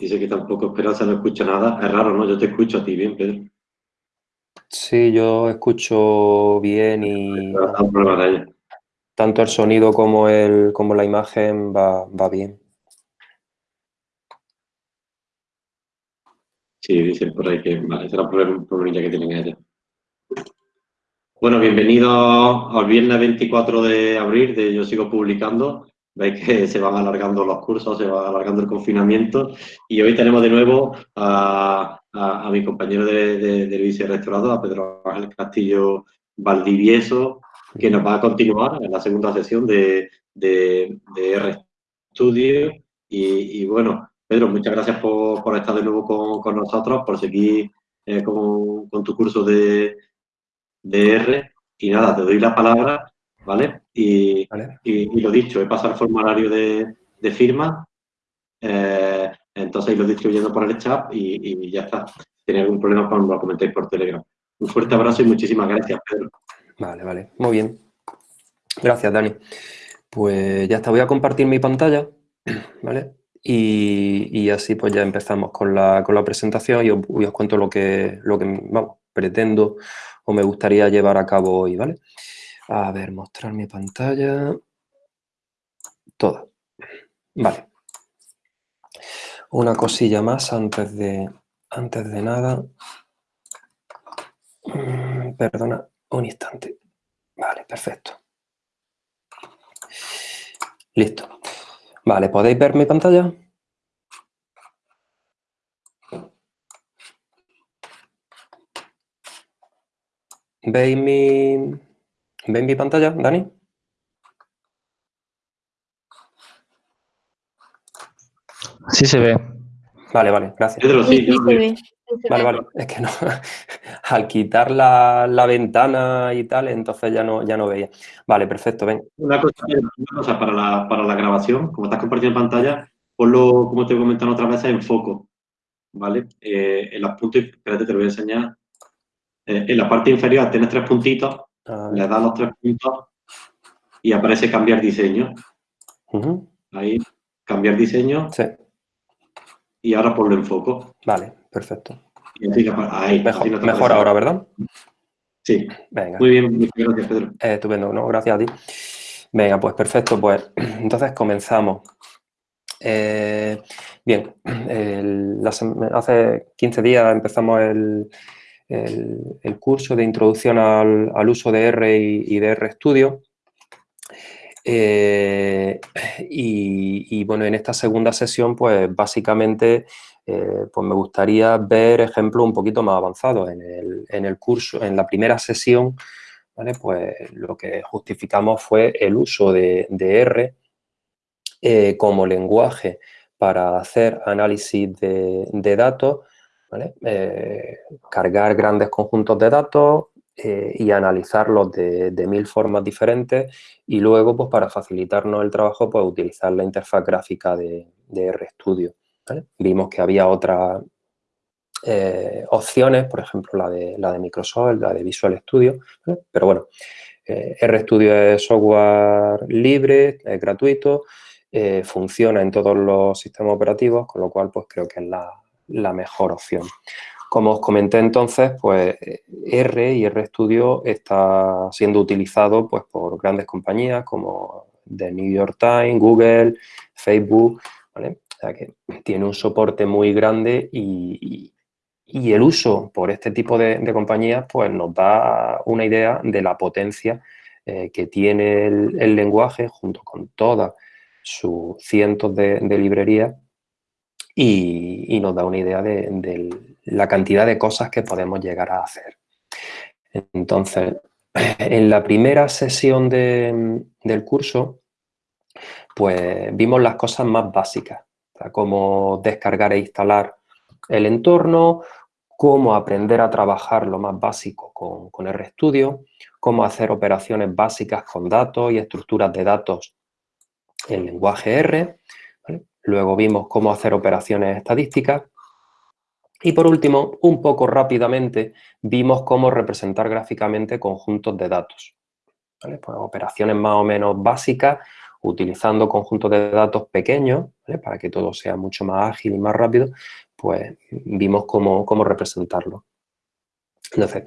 Dice que tampoco Esperanza no escucha nada. Es raro, ¿no? Yo te escucho a ti bien, Pedro. Sí, yo escucho bien y tanto el sonido como, el, como la imagen va, va bien. Sí, dicen por ahí que vale, será un problema que tienen ellos. Bueno, bienvenidos al viernes 24 de abril de Yo Sigo Publicando. Veis que se van alargando los cursos, se va alargando el confinamiento y hoy tenemos de nuevo a, mi compañero de, de, de vice restaurado, a Pedro Ángel Castillo Valdivieso, que nos va a continuar en la segunda sesión de, de, RStudio. Y, y, bueno, Pedro, muchas gracias por, estar de nuevo con, nosotros, por seguir eh, con, tu curso de, de R. Y nada, te doy la palabra, ¿vale? Y, y, lo dicho, he pasado el formulario de, de firma, eh, entonces lo distribuyendo por el chat y, y ya está. Si tenéis algún problema, pues lo comentéis por Telegram. Un fuerte abrazo y muchísimas gracias, Pedro. Vale, vale. Muy bien. Gracias, Dani. Pues ya está, voy a compartir mi pantalla, ¿vale? Y, así pues ya empezamos con la, presentación y os, os, cuento lo que, lo que vamos, pretendo o me gustaría llevar a cabo hoy, ¿vale? A ver, mostrar mi pantalla. Toda. Vale. Una cosilla más antes de, antes de nada. Mm, perdona, un instante. Vale, perfecto. Listo. Vale, ¿podéis ver mi pantalla? ¿Veis mi, ¿Veis mi pantalla, Dani? Sí se ve. Vale, vale, gracias. sí, sí, se ve. Vale, vale, es que no, al quitar la, la, ventana y tal, entonces ya no, ya no veía. Vale, perfecto, ven. Una cosa, para, la, para la grabación, como estás compartiendo pantalla, ponlo, como te he comentado otra vez, en foco, ¿vale? Eh, en los puntos, espérate, te lo voy a enseñar. Eh, en la parte inferior tienes tres puntitos, ah. le das los tres puntos y aparece cambiar diseño. Ahí, cambiar diseño. Sí. Y ahora ponlo en foco. Vale, perfecto. ahí, mejor, ahora, ¿verdad? Sí. Venga. Muy bien, gracias, Pedro. Eh, estupendo, ¿no? Gracias a ti. Venga, pues perfecto. Pues entonces comenzamos. Eh, bien, hace 15 días empezamos el, el, curso de introducción al, uso de R y, de RStudio. Eh, y, bueno, en esta segunda sesión, pues básicamente eh, pues me gustaría ver ejemplos un poquito más avanzados. En el, curso, en la primera sesión, pues lo que justificamos fue el uso de, R eh, como lenguaje para hacer análisis de, de datos eh, cargar grandes conjuntos de datos eh, y analizarlos de, mil formas diferentes y luego, pues para facilitarnos el trabajo, pues utilizar la interfaz gráfica de, RStudio. Vimos que había otras eh, opciones, por ejemplo, la de, la de Microsoft, la de Visual Studio, pero bueno, RStudio es software libre, es gratuito, funciona en todos los sistemas operativos, con lo cual pues creo que es la, la mejor opción. Como os comenté entonces, pues R y RStudio está siendo utilizado pues, por grandes compañías como The New York Times, Google, Facebook, ¿vale? O sea que tiene un soporte muy grande y, el uso por este tipo de, compañías pues nos da una idea de la potencia eh, que tiene el, lenguaje junto con todas sus cientos de librerías y, nos da una idea de, la cantidad de cosas que podemos llegar a hacer. Entonces, en la primera sesión del curso, pues vimos las cosas más básicas, cómo descargar e instalar el entorno, cómo aprender a trabajar lo más básico con, con RStudio, cómo hacer operaciones básicas con datos y estructuras de datos en lenguaje R, Luego vimos cómo hacer operaciones estadísticas. Y por último, un poco rápidamente, vimos cómo representar gráficamente conjuntos de datos. Pues operaciones más o menos básicas utilizando conjuntos de datos pequeños, para que todo sea mucho más ágil y más rápido, pues vimos cómo, representarlo. Entonces,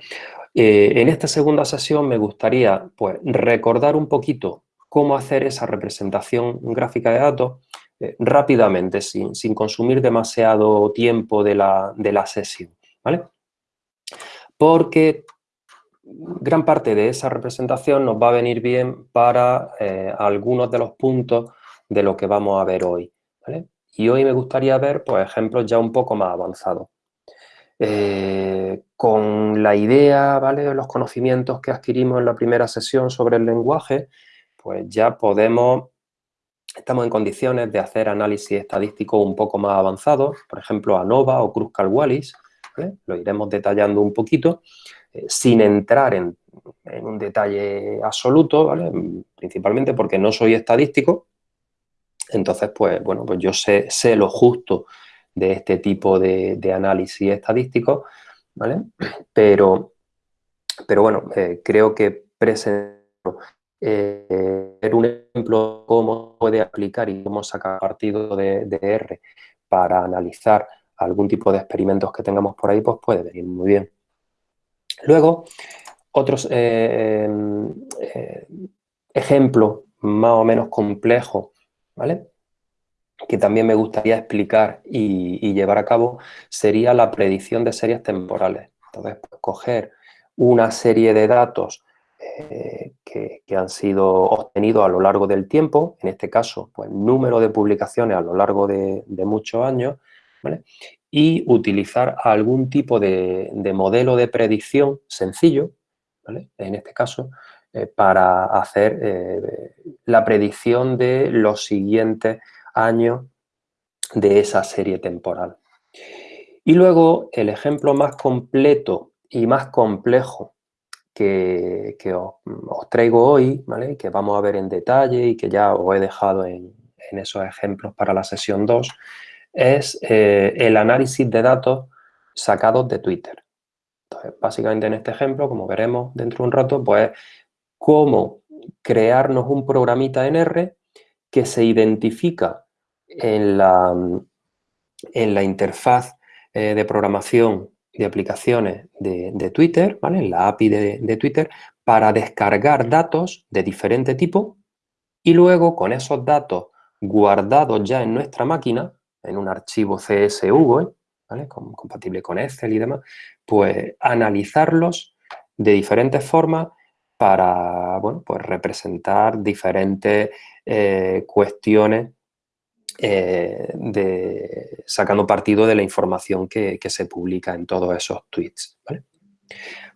eh, en esta segunda sesión me gustaría pues, recordar un poquito cómo hacer esa representación gráfica de datos eh, rápidamente, sin, consumir demasiado tiempo de la, de la sesión, ¿vale? Porque gran parte de esa representación nos va a venir bien para eh, algunos de los puntos de lo que vamos a ver hoy. Y hoy me gustaría ver pues, ejemplos ya un poco más avanzados. Eh, con la idea, ¿vale? los conocimientos que adquirimos en la primera sesión sobre el lenguaje, pues ya podemos, estamos en condiciones de hacer análisis estadístico un poco más avanzados, por ejemplo, ANOVA o Kruskal-Wallis, lo iremos detallando un poquito, eh, sin entrar en, un detalle absoluto, principalmente porque no soy estadístico, entonces, pues, bueno, pues yo sé, lo justo de este tipo de, análisis estadístico, ¿vale? Pero, pero bueno, eh, creo que presento eh, un ejemplo de cómo puede aplicar y cómo sacar partido de, de R para analizar algún tipo de experimentos que tengamos por ahí, pues puede venir muy bien. Luego, otros eh, eh, ejemplos más o menos complejos, ¿vale? que también me gustaría explicar y, llevar a cabo, sería la predicción de series temporales. Entonces, pues, coger una serie de datos eh, que, han sido obtenidos a lo largo del tiempo, en este caso, pues número de publicaciones a lo largo de, muchos años, y utilizar algún tipo de, modelo de predicción sencillo, en este caso, eh, para hacer eh, la predicción de los siguientes años de esa serie temporal. Y luego el ejemplo más completo y más complejo que, os, traigo hoy, ¿vale? que vamos a ver en detalle y que ya os he dejado en, esos ejemplos para la sesión 2, es eh, el análisis de datos sacados de Twitter. Entonces, básicamente en este ejemplo, como veremos dentro de un rato, pues cómo crearnos un programita en R que se identifica en la, en la interfaz eh, de programación de aplicaciones de, Twitter, ¿vale? en la API de, de Twitter, para descargar datos de diferente tipo y luego con esos datos guardados ya en nuestra máquina, en un archivo CSV, ¿vale? compatible con Excel y demás, pues analizarlos de diferentes formas para bueno, pues representar diferentes eh, cuestiones eh, de, sacando partido de la información que, se publica en todos esos tweets.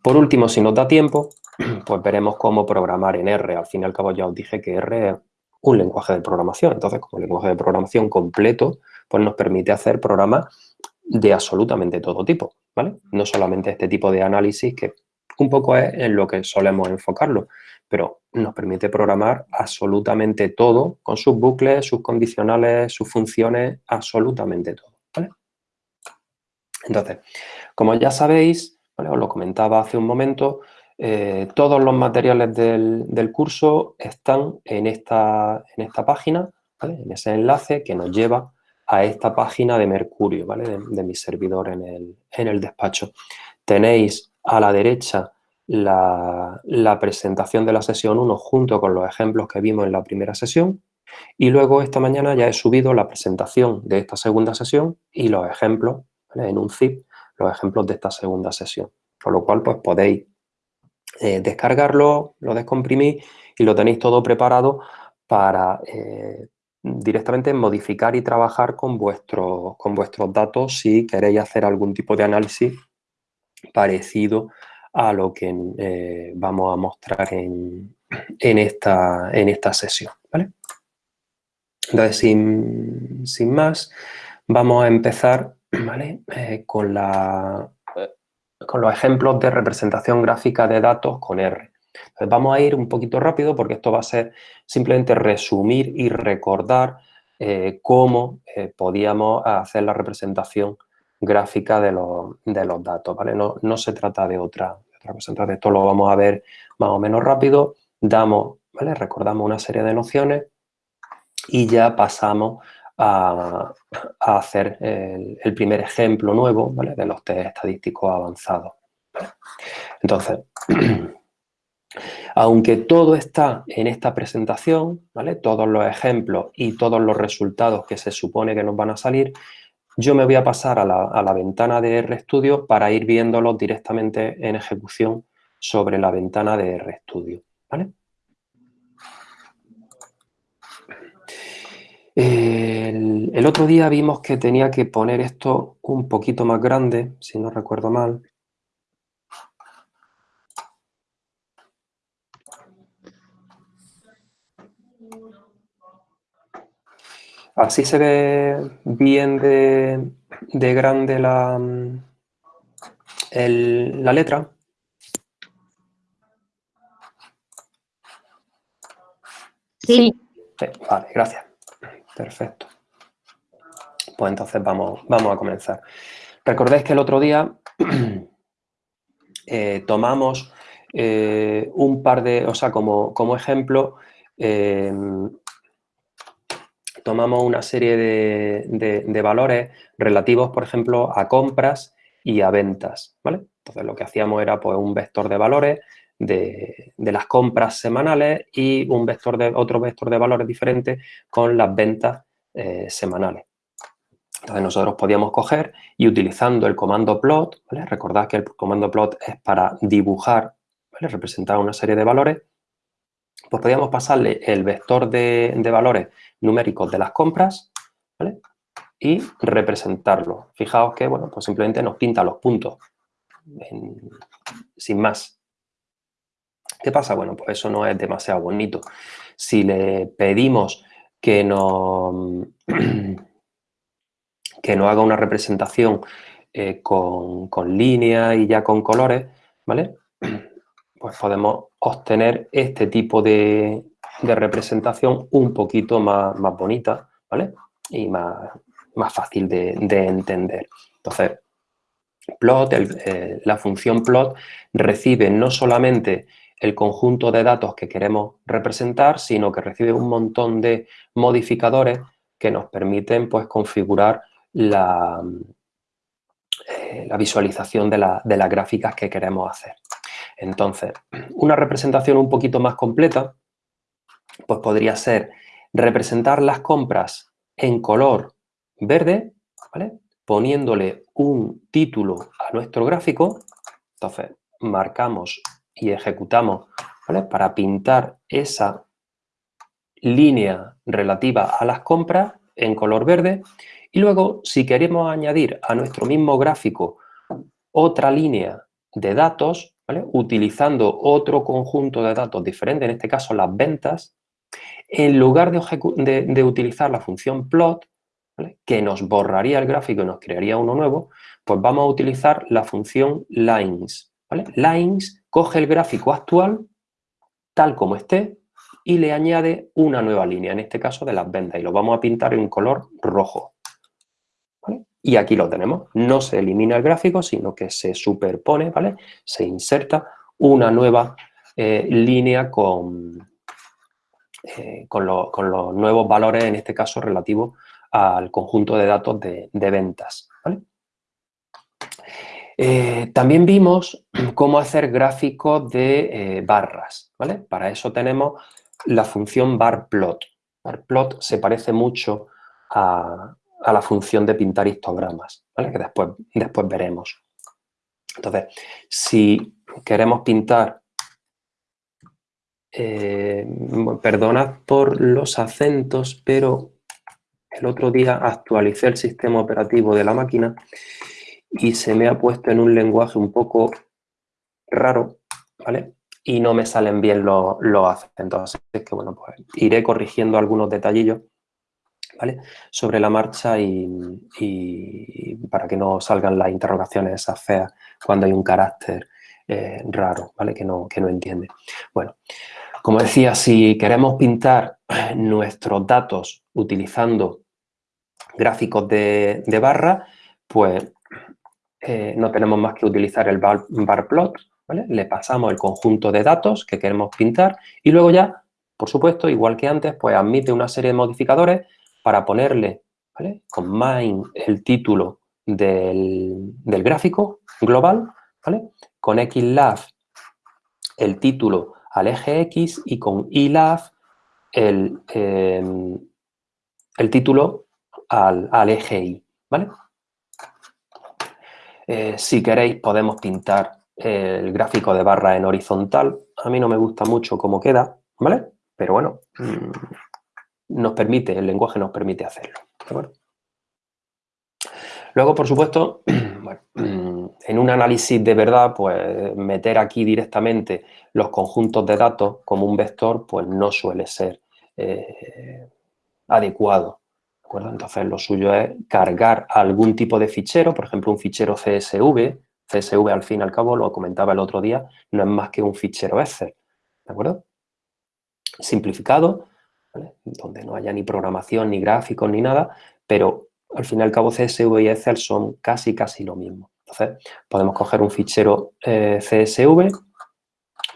Por último, si nos da tiempo, pues veremos cómo programar en R. Al fin y al cabo ya os dije que R es un lenguaje de programación. Entonces, como lenguaje de programación completo, pues nos permite hacer programas de absolutamente todo tipo, ¿vale? No solamente este tipo de análisis que un poco es en lo que solemos enfocarlo, pero nos permite programar absolutamente todo con sus bucles, sus condicionales, sus funciones, absolutamente todo. Entonces, como ya sabéis, os lo comentaba hace un momento, eh, todos los materiales del, curso están en esta, en esta página, en ese enlace que nos lleva a esta página de Mercurio, ¿vale? de, mi servidor en el, despacho. Tenéis a la derecha la, presentación de la sesión 1 junto con los ejemplos que vimos en la primera sesión y luego esta mañana ya he subido la presentación de esta segunda sesión y los ejemplos, en un zip, los ejemplos de esta segunda sesión. Por lo cual, pues podéis eh, descargarlo, lo descomprimís y lo tenéis todo preparado para, eh, directamente modificar y trabajar con, con vuestros datos si queréis hacer algún tipo de análisis parecido a lo que eh, vamos a mostrar en, esta, en esta sesión. Entonces, sin, más, vamos a empezar eh, con, la, con los ejemplos de representación gráfica de datos con R vamos a ir un poquito rápido porque esto va a ser simplemente resumir y recordar eh, cómo podíamos hacer la representación gráfica de los, datos, ¿vale? No, se trata de otra, representación, esto lo vamos a ver más o menos rápido, damos, ¿vale? Recordamos una serie de nociones y ya pasamos a, hacer el, primer ejemplo nuevo de los test estadísticos avanzados. Entonces, aunque todo está en esta presentación, ¿vale? todos los ejemplos y todos los resultados que se supone que nos van a salir, yo me voy a pasar a la, ventana de RStudio para ir viéndolos directamente en ejecución sobre la ventana de RStudio. el, otro día vimos que tenía que poner esto un poquito más grande, si no recuerdo mal. Así se ve bien de, grande la, la letra. Sí. Vale, gracias. Perfecto. Pues entonces vamos, vamos a comenzar. Recordéis que el otro día eh, tomamos eh, un par de, o sea, como, como ejemplo, eh, tomamos una serie de, valores relativos, por ejemplo, a compras y a ventas, ¿vale? Entonces, lo que hacíamos era pues, un vector de valores de, las compras semanales y un vector de, otro vector de valores diferente con las ventas eh, semanales. Entonces, nosotros podíamos coger y utilizando el comando plot, ¿vale? Recordad que el comando plot es para dibujar, ¿vale? Representar una serie de valores pues podríamos pasarle el vector de, valores numéricos de las compras y representarlo. Fijaos que, bueno, pues simplemente nos pinta los puntos, sin más. ¿Qué pasa? Bueno, pues eso no es demasiado bonito. Si le pedimos que nos, que nos haga una representación eh, con, con líneas y ya con colores, ¿vale? Pues podemos obtener este tipo de, representación un poquito más, bonita, ¿vale? Y más, más fácil de, entender. Entonces, plot, eh, la función plot recibe no solamente el conjunto de datos que queremos representar, sino que recibe un montón de modificadores que nos permiten pues, configurar la, eh, la visualización de, de las gráficas que queremos hacer. Entonces, una representación un poquito más completa, pues podría ser representar las compras en color verde, poniéndole un título a nuestro gráfico. Entonces, marcamos y ejecutamos para pintar esa línea relativa a las compras en color verde. Y luego, si queremos añadir a nuestro mismo gráfico otra línea de datos, utilizando otro conjunto de datos diferente, en este caso las ventas, en lugar de, utilizar la función plot, que nos borraría el gráfico y nos crearía uno nuevo, pues vamos a utilizar la función lines. Lines coge el gráfico actual, tal como esté, y le añade una nueva línea, en este caso de las ventas, y lo vamos a pintar en color rojo. Y aquí lo tenemos. No se elimina el gráfico, sino que se superpone, ¿vale? Se inserta una nueva eh, línea con, eh, con, los nuevos valores, en este caso relativo al conjunto de datos de, ventas. Eh, también vimos cómo hacer gráficos de barras. ¿vale? Para eso tenemos la función barplot. Barplot se parece mucho a, a la función de pintar histogramas, ¿vale? que después, después veremos. Entonces, si queremos pintar, eh, perdonad por los acentos, pero el otro día actualicé el sistema operativo de la máquina y se me ha puesto en un lenguaje un poco raro, ¿vale? Y no me salen bien los, los acentos. Así que, bueno, pues iré corrigiendo algunos detallillos sobre la marcha y, para que no salgan las interrogaciones esas feas cuando hay un carácter eh, raro, ¿vale? Que no, que no entiende. Bueno, como decía, si queremos pintar nuestros datos utilizando gráficos de, barra, pues eh, no tenemos más que utilizar el bar, plot, ¿vale? Le pasamos el conjunto de datos que queremos pintar y luego ya por supuesto, igual que antes, pues admite una serie de modificadores para ponerle. Con main el título del, gráfico global, ¿vale? Con xlab el título al eje X y con ilab el, em, el título al, al, eje Y, ¿vale? Eh, si queréis podemos pintar el gráfico de barra en horizontal. A mí no me gusta mucho cómo queda, ¿vale? Pero bueno, mm, nos permite, el lenguaje nos permite hacerlo, Luego, por supuesto, mm, en un análisis de verdad, pues meter aquí directamente los conjuntos de datos como un vector, pues no suele ser eh, adecuado. Entonces, lo suyo es cargar algún tipo de fichero, por ejemplo, un fichero CSV, CSV, al fin y al cabo, lo comentaba el otro día, no es más que un fichero Excel, ¿de acuerdo? Simplificado, donde no haya ni programación, ni gráficos, ni nada, pero al fin y al cabo CSV y Excel son casi, casi lo mismo. Entonces, podemos coger un fichero eh, CSV,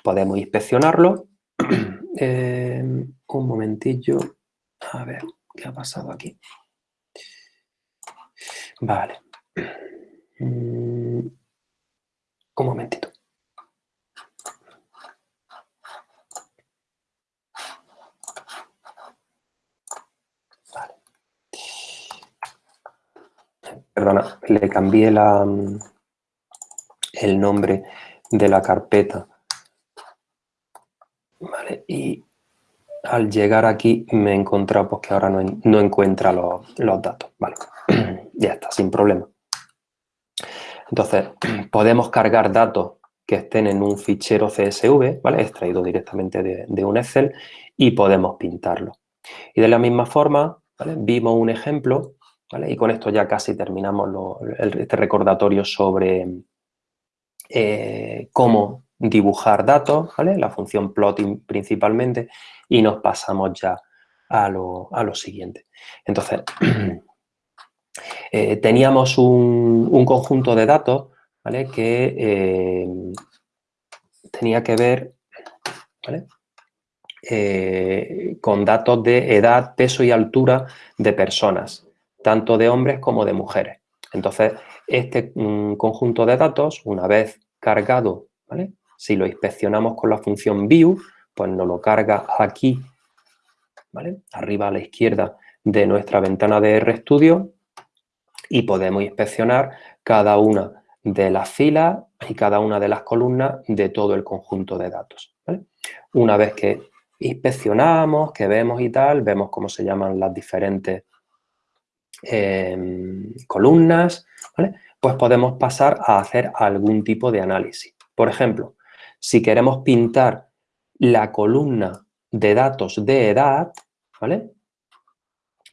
podemos inspeccionarlo. Eh, un momentillo, a ver, ¿qué ha pasado aquí? Vale. Mm, un momentito. Perdona, le cambié la, el nombre de la carpeta. Y al llegar aquí me he encontrado pues, que ahora no, no encuentra los, los datos. Vale, ya está, sin problema. Entonces, podemos cargar datos que estén en un fichero CSV, ¿vale? extraído directamente de, un Excel, y podemos pintarlo. Y de la misma forma, vimos un ejemplo, y con esto ya casi terminamos este recordatorio sobre eh, cómo dibujar datos, ¿vale? la función plotting principalmente, y nos pasamos ya a lo, a lo siguiente. Entonces, Eh, teníamos un, conjunto de datos que eh, tenía que ver con datos de edad, peso y altura de personas, tanto de hombres como de mujeres. Entonces, este mm, conjunto de datos, una vez cargado, si lo inspeccionamos con la función view, pues nos lo carga aquí, arriba a la izquierda de nuestra ventana de RStudio y podemos inspeccionar cada una de las filas y cada una de las columnas de todo el conjunto de datos. Una vez que inspeccionamos, que vemos y tal, vemos cómo se llaman las diferentes em, columnas, pues podemos pasar a hacer algún tipo de análisis. Por ejemplo, si queremos pintar la columna de datos de edad, ¿vale?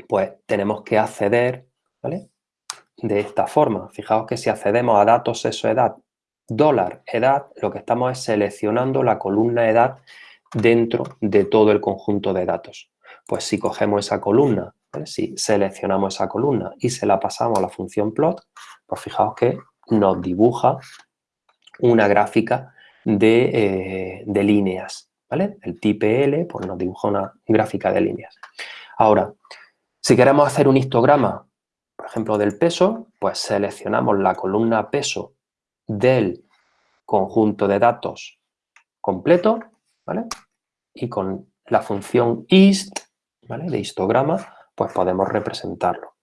Pues tenemos que acceder, ¿vale? de esta forma. Fijaos que si accedemos a datos sexo edad, dólar edad, lo que estamos es seleccionando la columna edad dentro de todo el conjunto de datos. Pues si cogemos esa columna, si seleccionamos esa columna y se la pasamos a la función plot, pues fijaos que nos dibuja una gráfica de, eh, líneas, ¿vale? El TPL pues nos dibuja una gráfica de líneas. Ahora, si queremos hacer un histograma por ejemplo, del peso, pues seleccionamos la columna peso del conjunto de datos completo, ¿vale? Y con la función ist, ¿vale? De histograma, pues podemos representarlo.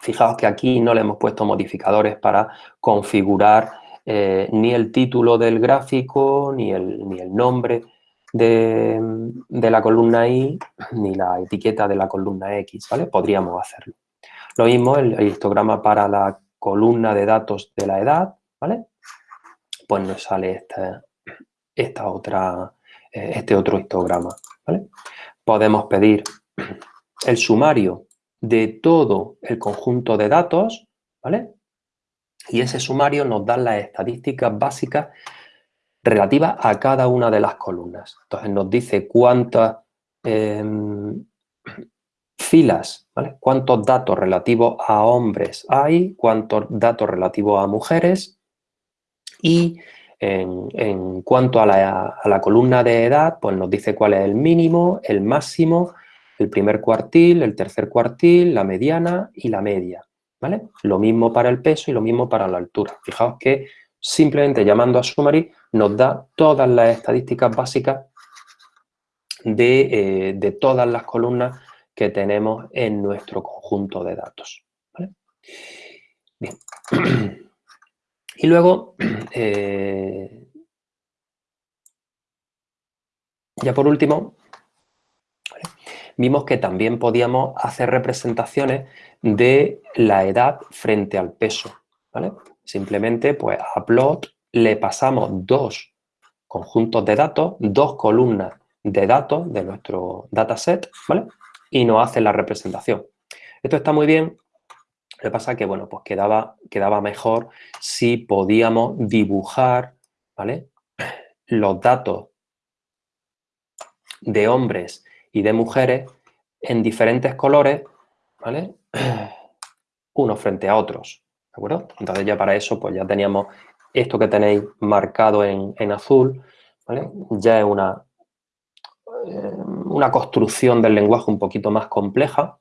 Fijaos que aquí no le hemos puesto modificadores para configurar eh, ni el título del gráfico, ni el, ni el nombre de, de, la columna Y, ni la etiqueta de la columna X, ¿vale? Podríamos hacerlo. Lo mismo el, histograma para la columna de datos de la edad, ¿vale? Pues nos sale este, esta otra, eh, este otro histograma, ¿vale? Podemos pedir el sumario de todo el conjunto de datos, ¿vale? Y ese sumario nos da las estadísticas básicas relativas a cada una de las columnas. Entonces nos dice cuántas em, filas, ¿vale? Cuántos datos relativos a hombres hay, cuántos datos relativos a mujeres y En, cuanto a la, columna de edad, pues nos dice cuál es el mínimo, el máximo, el primer cuartil, el tercer cuartil, la mediana y la media, ¿vale? Lo mismo para el peso y lo mismo para la altura. Fijaos que simplemente llamando a Summary nos da todas las estadísticas básicas de, eh, de todas las columnas que tenemos en nuestro conjunto de datos. Bien. Y luego, eh, ya por último, vimos que también podíamos hacer representaciones de la edad frente al peso. Simplemente, pues a plot le pasamos dos conjuntos de datos, dos columnas de datos de nuestro dataset, ¿vale? Y nos hace la representación. Esto está muy bien lo que pasa es que, bueno, pues quedaba, quedaba mejor si podíamos dibujar. Los datos de hombres y de mujeres en diferentes colores, ¿vale? Unos frente a otros, ¿de acuerdo? Entonces ya para eso, pues ya teníamos esto que tenéis marcado en, azul, ¿vale? Ya es una, eh, una construcción del lenguaje un poquito más compleja,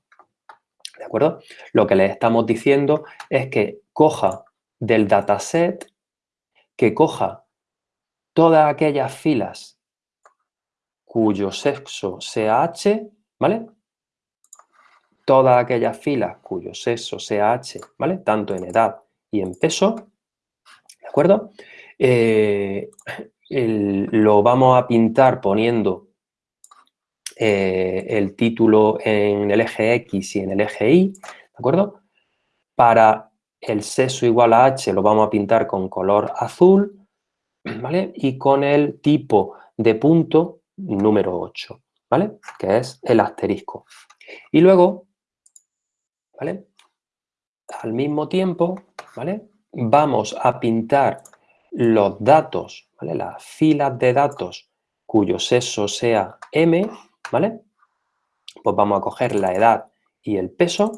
¿de acuerdo? Lo que le estamos diciendo es que coja del dataset, que coja todas aquellas filas cuyo sexo sea H, ¿vale? Todas aquellas filas cuyo sexo sea H, ¿vale? Tanto en edad y en peso, ¿de acuerdo? Eh, lo vamos a pintar poniendo eh, el título en el eje X y en el eje Y, ¿de acuerdo? Para el sexo igual a H lo vamos a pintar con color azul, ¿vale? Y con el tipo de punto número 8, ¿vale? Que es el asterisco. Y luego, ¿vale? Al mismo tiempo, ¿vale? Vamos a pintar los datos, ¿vale? Las filas de datos cuyo sexo sea M, ¿vale? Pues vamos a coger la edad y el peso.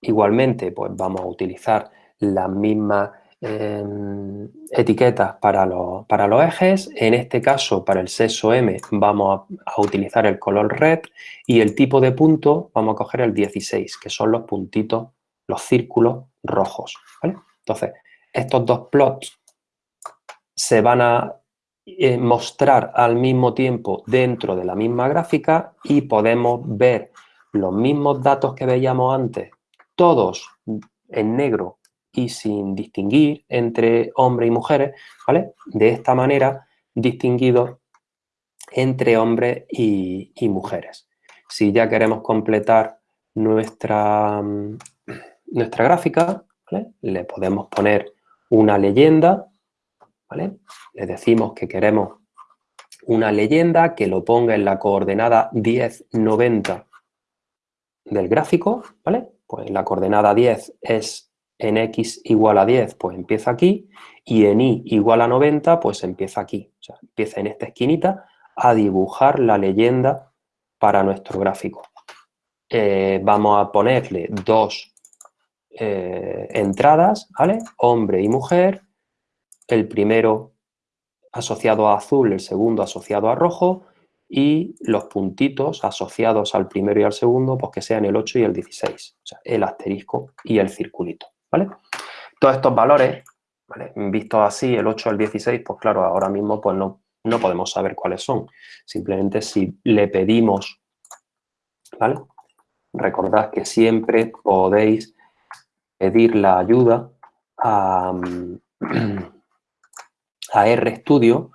Igualmente, pues vamos a utilizar las mismas em, etiquetas para los, para los ejes. En este caso, para el sexo M, vamos a, utilizar el color red y el tipo de punto vamos a coger el 16, que son los puntitos, los círculos rojos, Entonces, estos dos plots se van a eh, mostrar al mismo tiempo dentro de la misma gráfica y podemos ver los mismos datos que veíamos antes, todos en negro y sin distinguir entre hombres y mujeres, ¿vale? De esta manera, distinguidos entre hombres y, mujeres. Si ya queremos completar nuestra, nuestra gráfica, le podemos poner una leyenda le decimos que queremos una leyenda que lo ponga en la coordenada 1090 del gráfico, ¿vale? Pues la coordenada 10 es en x igual a 10, pues empieza aquí, y en y igual a 90, pues empieza aquí. O sea, empieza en esta esquinita a dibujar la leyenda para nuestro gráfico. Eh, vamos a ponerle dos eh, entradas, ¿vale? Hombre y mujer, el primero asociado a azul, el segundo asociado a rojo y los puntitos asociados al primero y al segundo, pues que sean el 8 y el 16, o sea, el asterisco y el circulito, Todos estos valores, ¿vale? Vistos así, el 8 al 16, pues claro, ahora mismo pues no, no podemos saber cuáles son. Simplemente si le pedimos, ¿vale? Recordad que siempre podéis pedir la ayuda a... a RStudio,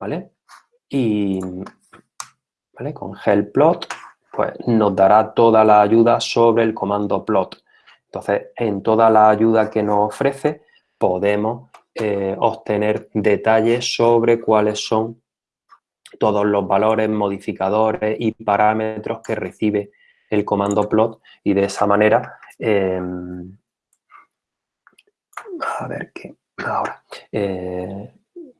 ¿vale? Y ¿vale? con helpplot pues nos dará toda la ayuda sobre el comando plot. Entonces, en toda la ayuda que nos ofrece podemos eh, obtener detalles sobre cuáles son todos los valores, modificadores y parámetros que recibe el comando plot y de esa manera em, a ver qué ahora eh,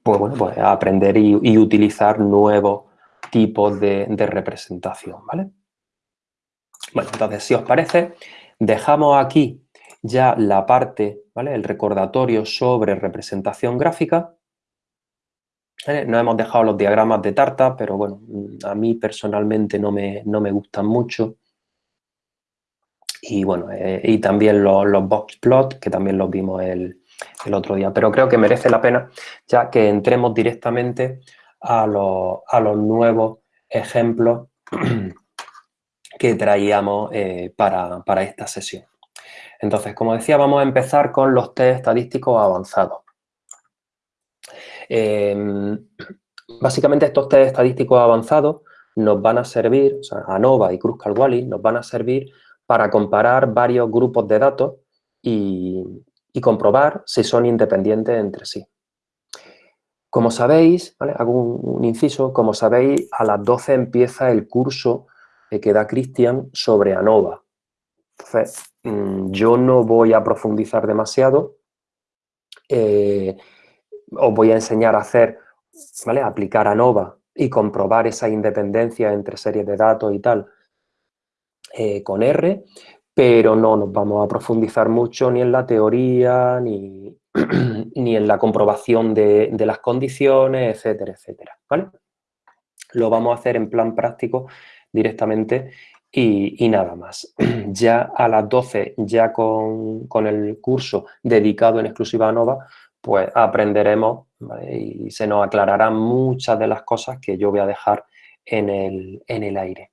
pues bueno, pues aprender y, utilizar nuevos tipos de, representación, ¿vale? Bueno, entonces, si os parece, dejamos aquí ya la parte, ¿vale? El recordatorio sobre representación gráfica. No hemos dejado los diagramas de tarta, pero bueno, a mí personalmente no me, no me gustan mucho. Y bueno, eh, y también los, los box plot, que también los vimos el, el otro día. Pero creo que merece la pena ya que entremos directamente a los, a los nuevos ejemplos que traíamos eh, para, esta sesión. Entonces, como decía, vamos a empezar con los test estadísticos avanzados. Em, básicamente estos test estadísticos avanzados nos van a servir, o sea, ANOVA y Kruskal-Wallis nos van a servir para comparar varios grupos de datos y, y comprobar si son independientes entre sí. Como sabéis, hago un, inciso, como sabéis, a las 12 empieza el curso que da Cristian sobre ANOVA. Mm, yo no voy a profundizar demasiado, eh, os voy a enseñar a hacer, ¿vale? A aplicar ANOVA y comprobar esa independencia entre series de datos y tal eh, con R, pero no nos vamos a profundizar mucho ni en la teoría, ni, ni en la comprobación de, las condiciones, etcétera, etcétera, ¿vale? Lo vamos a hacer en plan práctico directamente y, nada más. Ya a las 12, ya con, el curso dedicado en exclusiva a Nova, pues aprenderemos y se nos aclararán muchas de las cosas que yo voy a dejar en el, en el aire.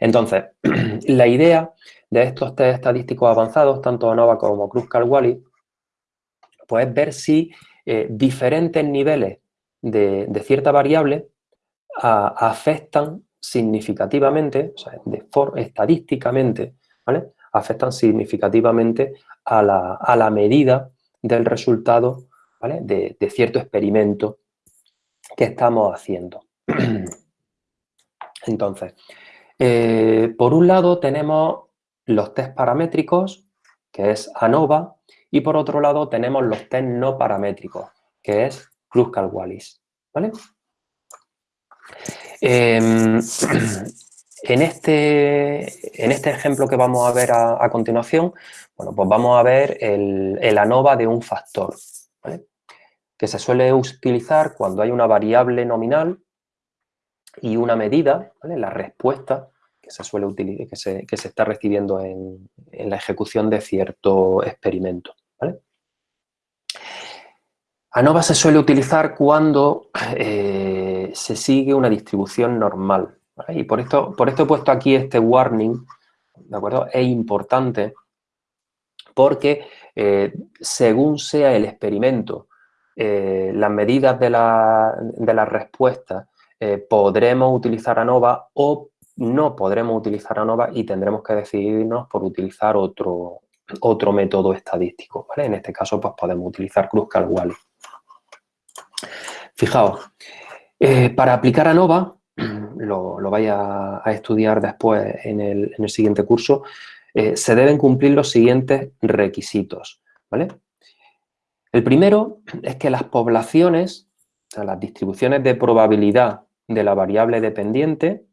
Entonces, la idea de estos test estadísticos avanzados, tanto ANOVA como Kruskal-Wallis, pues es ver si eh, diferentes niveles de, cierta variable afectan significativamente, o sea, estadísticamente, ¿vale? afectan significativamente a la, medida del resultado ¿vale? de, de cierto experimento que estamos haciendo. Entonces, eh, por un lado tenemos los test paramétricos, que es ANOVA, y por otro lado tenemos los test no paramétricos, que es Kruskal-Wallis. ¿vale? Em, en, este, en este ejemplo que vamos a ver a, continuación, bueno, pues vamos a ver el, ANOVA de un factor, que se suele utilizar cuando hay una variable nominal y una medida, la respuesta que se suele utilizar, que se, que se está recibiendo en, la ejecución de cierto experimento. ANOVA se suele utilizar cuando eh, se sigue una distribución normal. Y por esto, por esto he puesto aquí este warning, ¿de acuerdo? Es importante porque eh, según sea el experimento, eh, las medidas de la, de respuesta podremos utilizar ANOVA o no podremos utilizar ANOVA y tendremos que decidirnos por utilizar otro, otro método estadístico. En este caso, pues podemos utilizar Kruskal-Wallis. Fijaos, eh, para aplicar ANOVA, lo, lo vais a, estudiar después en el, siguiente curso, eh, se deben cumplir los siguientes requisitos. ¿vale? El primero es que las poblaciones, o sea, las distribuciones de probabilidad de la variable dependiente,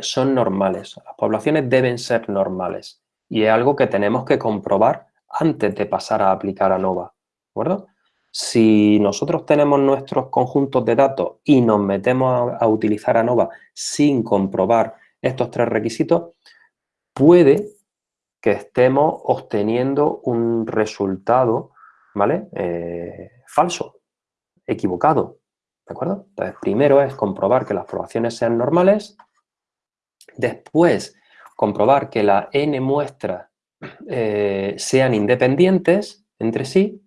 son normales. Las poblaciones deben ser normales y es algo que tenemos que comprobar antes de pasar a aplicar ANOVA, ¿de acuerdo? Si nosotros tenemos nuestros conjuntos de datos y nos metemos a, utilizar ANOVA sin comprobar estos tres requisitos, puede que estemos obteniendo un resultado, ¿vale? Eh, falso, equivocado, ¿de acuerdo? Entonces, primero es comprobar que las poblaciones sean normales Después, comprobar que la n muestras eh, sean independientes entre sí.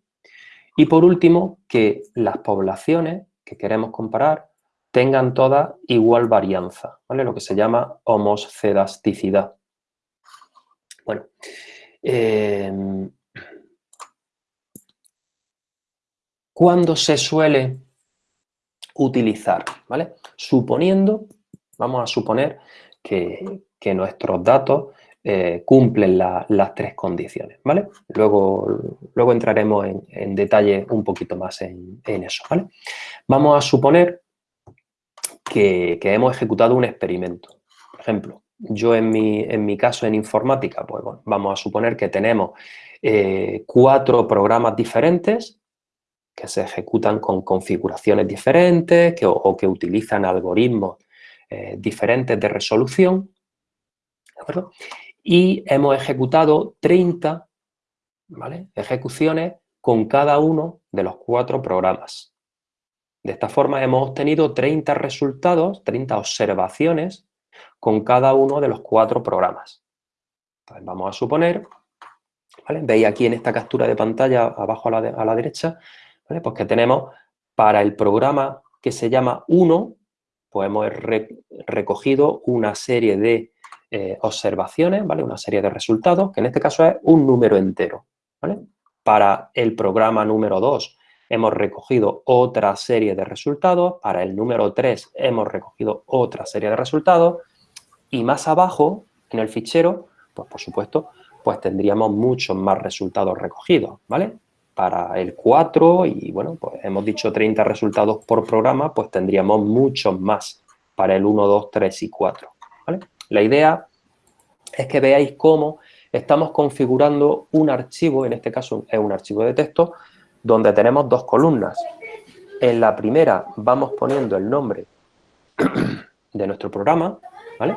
Y por último, que las poblaciones que queremos comparar tengan toda igual varianza, ¿vale? Lo que se llama homoscedasticidad. Bueno, em, ¿cuándo se suele utilizar? ¿Vale? Suponiendo, vamos a suponer que, nuestros datos eh, cumplen las tres condiciones, ¿vale? Luego, luego entraremos en, detalle un poquito más en, eso, ¿vale? Vamos a suponer que, hemos ejecutado un experimento. Por ejemplo, yo en mi, en mi caso en informática, pues vamos a suponer que tenemos eh, cuatro programas diferentes que se ejecutan con configuraciones diferentes o que utilizan algoritmos eh, diferentes de resolución. Y hemos ejecutado 30 ejecuciones con cada uno de los cuatro programas. De esta forma hemos obtenido 30 resultados, 30 observaciones con cada uno de los cuatro programas. vamos a suponer, veis aquí en esta captura de pantalla abajo a la, derecha, pues que tenemos para el programa que se llama 1, pues hemos recogido una serie de eh, observaciones, ¿vale? Una serie de resultados, que en este caso es un número entero, Para el programa número 2 hemos recogido otra serie de resultados, para el número 3 hemos recogido otra serie de resultados y más abajo, en el fichero, pues por supuesto, pues tendríamos muchos más resultados recogidos, ¿vale? para el 4 y bueno, pues hemos dicho 30 resultados por programa, pues tendríamos muchos más para el 1, 2, 3 y 4. La idea es que veáis cómo estamos configurando un archivo, en este caso es un archivo de texto, donde tenemos dos columnas. En la primera vamos poniendo el nombre de nuestro programa, ¿vale?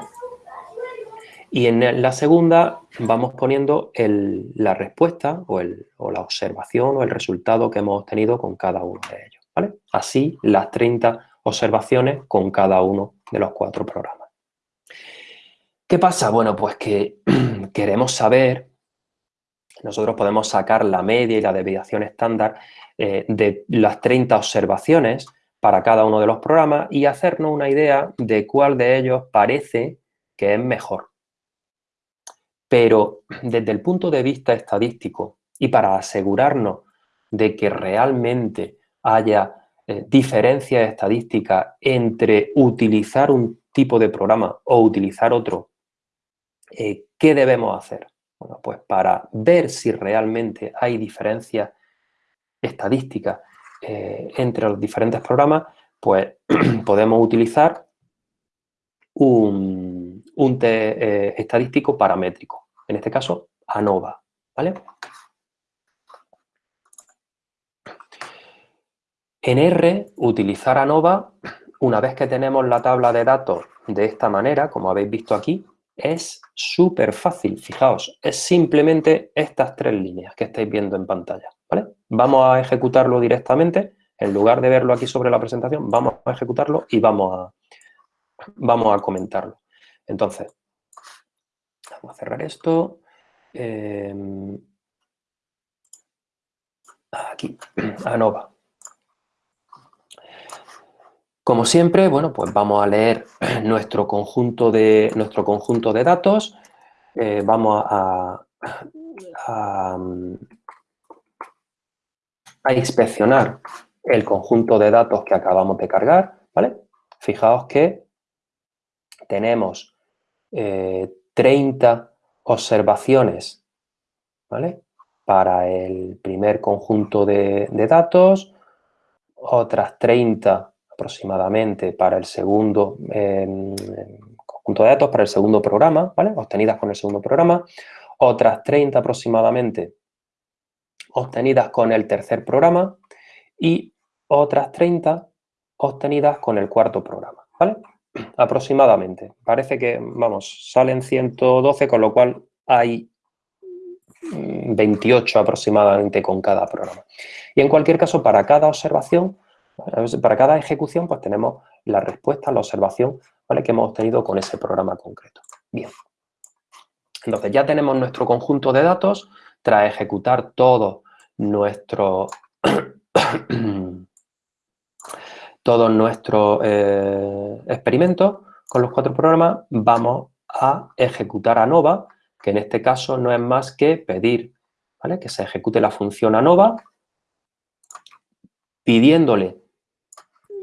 Y en la segunda vamos poniendo la respuesta o, la observación o el resultado que hemos obtenido con cada uno de ellos. ¿vale? Así las 30 observaciones con cada uno de los cuatro programas. ¿Qué pasa? Bueno, pues que queremos saber, nosotros podemos sacar la media y la desviación estándar eh, de las 30 observaciones para cada uno de los programas y hacernos una idea de cuál de ellos parece que es mejor. Pero desde el punto de vista estadístico y para asegurarnos de que realmente haya eh, diferencias estadísticas entre utilizar un tipo de programa o utilizar otro, eh, ¿qué debemos hacer? Bueno, pues para ver si realmente hay diferencias estadísticas eh, entre los diferentes programas, pues podemos utilizar un, un eh, estadístico paramétrico, en este caso ANOVA, ¿vale? En R, utilizar ANOVA, una vez que tenemos la tabla de datos de esta manera, como habéis visto aquí, es súper fácil, fijaos, es simplemente estas tres líneas que estáis viendo en pantalla, ¿vale? Vamos a ejecutarlo directamente, en lugar de verlo aquí sobre la presentación, vamos a ejecutarlo y vamos a, vamos a comentarlo. Entonces, vamos a cerrar esto. Em, aquí, ANOVA. Como siempre, bueno, pues vamos a leer nuestro conjunto de, nuestro conjunto de datos. Eh, vamos a, a, inspeccionar el conjunto de datos que acabamos de cargar, ¿vale? Fijaos que tenemos 30 eh, observaciones ¿vale? para el primer conjunto de, datos, otras 30 aproximadamente para el segundo conjunto de datos, para el segundo programa, ¿vale? obtenidas con el segundo programa, otras 30 aproximadamente obtenidas con el tercer programa y otras 30 obtenidas con el cuarto programa. ¿vale? aproximadamente. Parece que, vamos, salen 112, con lo cual hay 28 mm, aproximadamente con cada programa. Y en cualquier caso, para cada observación, para cada ejecución, pues tenemos la respuesta, la observación ¿vale? que hemos obtenido con ese programa concreto. Bien. Entonces, ya tenemos nuestro conjunto de datos. Tras ejecutar todo nuestro todos nuestros eh, experimentos con los cuatro programas, vamos a ejecutar ANOVA, que en este caso no es más que pedir que se ejecute la función ANOVA, pidiéndole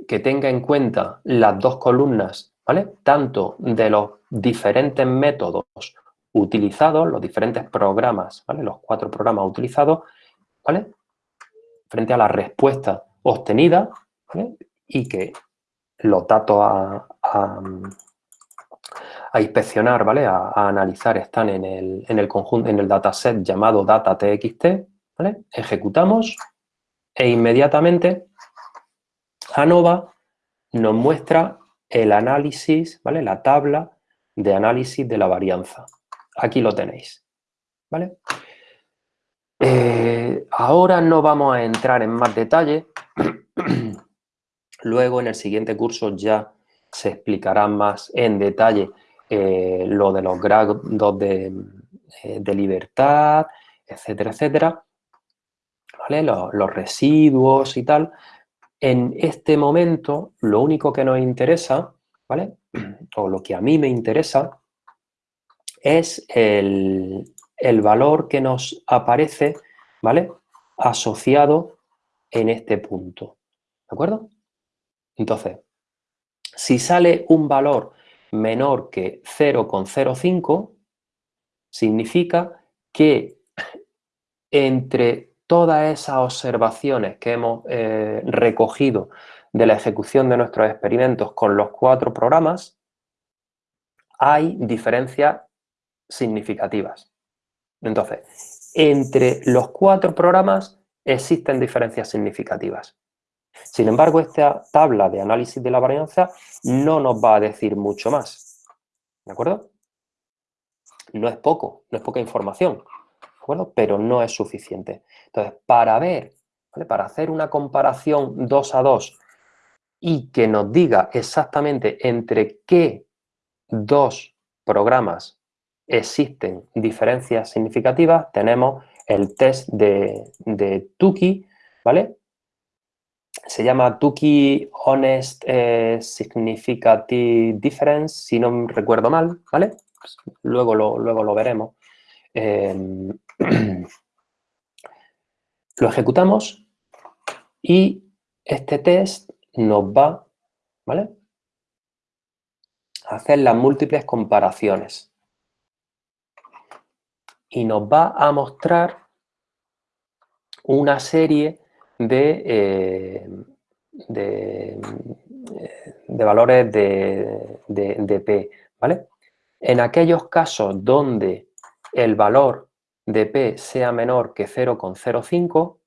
que tenga en cuenta las dos columnas, ¿vale? tanto de los diferentes métodos utilizados, los diferentes programas, ¿vale? los cuatro programas utilizados, ¿vale? frente a la respuesta obtenida, ¿vale? y que los datos a, a inspeccionar, ¿vale? A, analizar, están en el, en el conjunto, en el dataset llamado data.txt, ¿vale? Ejecutamos e inmediatamente ANOVA nos muestra el análisis, ¿vale? La tabla de análisis de la varianza. Aquí lo tenéis, ¿vale? Eh, ahora no vamos a entrar en más detalle. Luego, en el siguiente curso ya se explicará más en detalle eh, lo de los grados de, eh, libertad, etcétera, etcétera. Los residuos y tal. En este momento, lo único que nos interesa, ¿vale? O lo que a mí me interesa es el, el valor que nos aparece, ¿vale? Asociado en este punto, ¿de acuerdo? Entonces, si sale un valor menor que 0,05, significa que entre todas esas observaciones que hemos eh, recogido de la ejecución de nuestros experimentos con los cuatro programas, hay diferencias significativas. Entonces, entre los cuatro programas existen diferencias significativas. Sin embargo, esta tabla de análisis de la varianza no nos va a decir mucho más. ¿De acuerdo? No es poco, no es poca información, ¿de Pero no es suficiente. Entonces, para ver, para hacer una comparación 2 a 2 y que nos diga exactamente entre qué dos programas existen diferencias significativas, tenemos el test de, de Tukey, ¿vale? Se llama Tukey Honest eh, Significative Difference, si no recuerdo mal, ¿vale? Pues luego, lo, luego lo veremos. Em, lo ejecutamos y este test nos va, ¿vale? A hacer las múltiples comparaciones y nos va a mostrar una serie de, eh, de, valores de, de, P, ¿vale? En aquellos casos donde el valor de P sea menor que 0,05,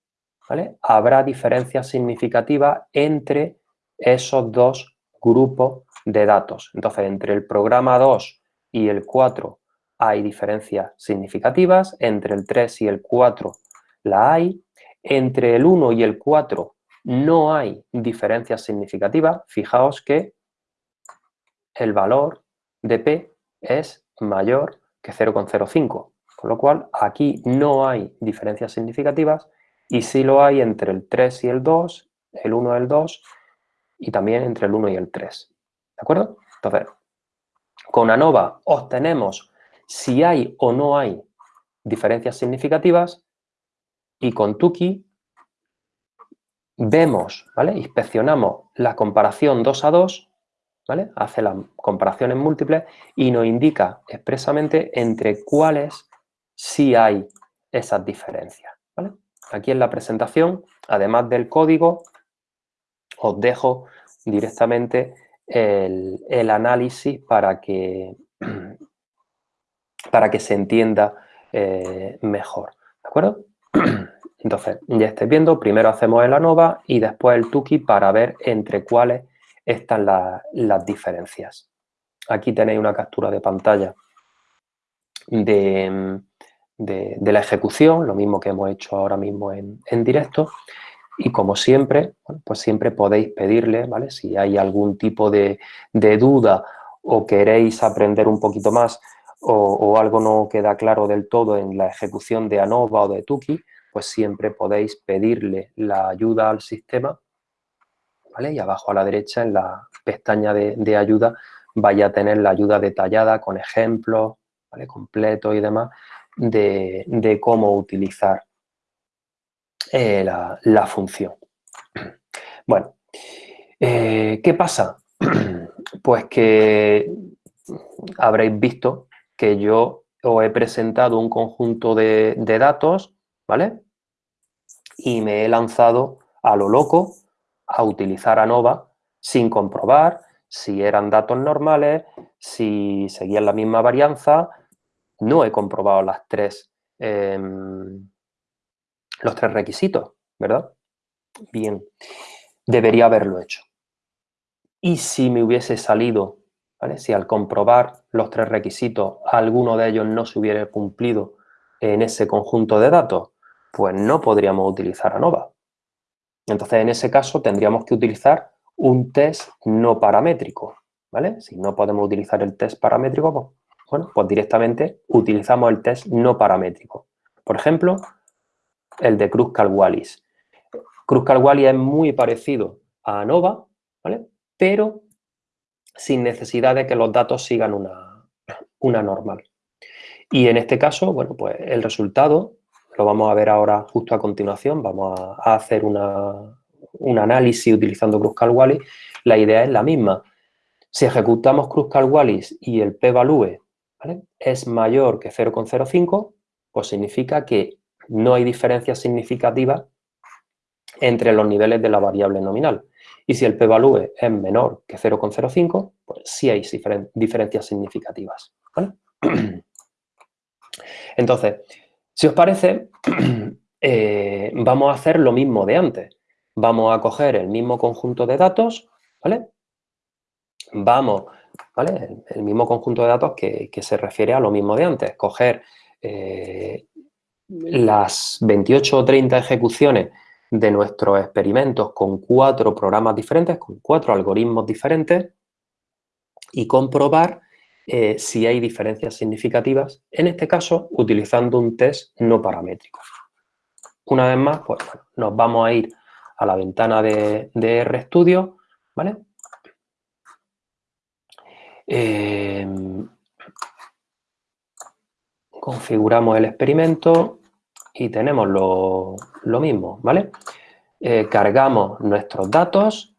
¿vale? Habrá diferencias significativas entre esos dos grupos de datos. Entonces, entre el programa 2 y el 4 hay diferencias significativas, entre el 3 y el 4 la hay, entre el 1 y el 4 no hay diferencias significativas. Fijaos que el valor de P es mayor que 0,05, con lo cual aquí no hay diferencias significativas y sí lo hay entre el 3 y el 2, el 1 y el 2 y también entre el 1 y el 3. ¿De acuerdo? Entonces, con ANOVA obtenemos si hay o no hay diferencias significativas y con Tuki vemos, ¿vale? Inspeccionamos la comparación 2 a 2, ¿vale? Hace las comparaciones múltiples y nos indica expresamente entre cuáles sí hay esas diferencias. Aquí en la presentación, además del código, os dejo directamente el, análisis para que para que se entienda eh, mejor, ¿de acuerdo? Entonces, ya estáis viendo, primero hacemos el ANOVA y después el Tuki para ver entre cuáles están las diferencias. Aquí tenéis una captura de pantalla de, la ejecución, lo mismo que hemos hecho ahora mismo en, directo. Y como siempre, pues siempre podéis pedirle, ¿vale? Si hay algún tipo de, de duda o queréis aprender un poquito más o, algo no queda claro del todo en la ejecución de ANOVA o de Tuki, pues siempre podéis pedirle la ayuda al sistema, ¿vale? Y abajo a la derecha, en la pestaña de, ayuda, vaya a tener la ayuda detallada con ejemplos, ¿vale? Completos y demás, de, cómo utilizar eh, la, función. Bueno, eh, ¿qué pasa? Pues que habréis visto que yo os he presentado un conjunto de, datos, ¿vale? Y me he lanzado a lo loco a utilizar ANOVA sin comprobar si eran datos normales, si seguían la misma varianza, no he comprobado las tres, em, los tres requisitos, ¿verdad? Bien, debería haberlo hecho. Y si me hubiese salido, ¿vale? Si al comprobar los tres requisitos, alguno de ellos no se hubiera cumplido en ese conjunto de datos, pues no podríamos utilizar ANOVA. Entonces, en ese caso, tendríamos que utilizar un test no paramétrico, ¿vale? Si no podemos utilizar el test paramétrico, pues, bueno, pues directamente utilizamos el test no paramétrico. Por ejemplo, el de Kruskal-Wallis. Kruskal-Wallis es muy parecido a ANOVA, ¿vale? Pero sin necesidad de que los datos sigan una, una normal. Y en este caso, bueno, pues el resultado lo vamos a ver ahora justo a continuación. Vamos a, hacer un análisis utilizando Kruskal-Wallis. La idea es la misma. Si ejecutamos Kruskal-Wallis y el p-value es mayor que 0,05, pues significa que no hay diferencia significativa entre los niveles de la variable nominal. Y si el p-value es menor que 0,05, pues sí hay diferencias significativas. Entonces, si os parece, eh, vamos a hacer lo mismo de antes. Vamos a coger el mismo conjunto de datos, ¿vale? Vamos, ¿vale? El, mismo conjunto de datos que, se refiere a lo mismo de antes. Coger eh, las 28 o 30 ejecuciones de nuestros experimentos con cuatro programas diferentes, con cuatro algoritmos diferentes y comprobar eh, si hay diferencias significativas, en este caso utilizando un test no paramétrico. Una vez más, pues nos vamos a ir a la ventana de, RStudio, ¿vale? Em, configuramos el experimento y tenemos lo, mismo, ¿vale? Eh, cargamos nuestros datos,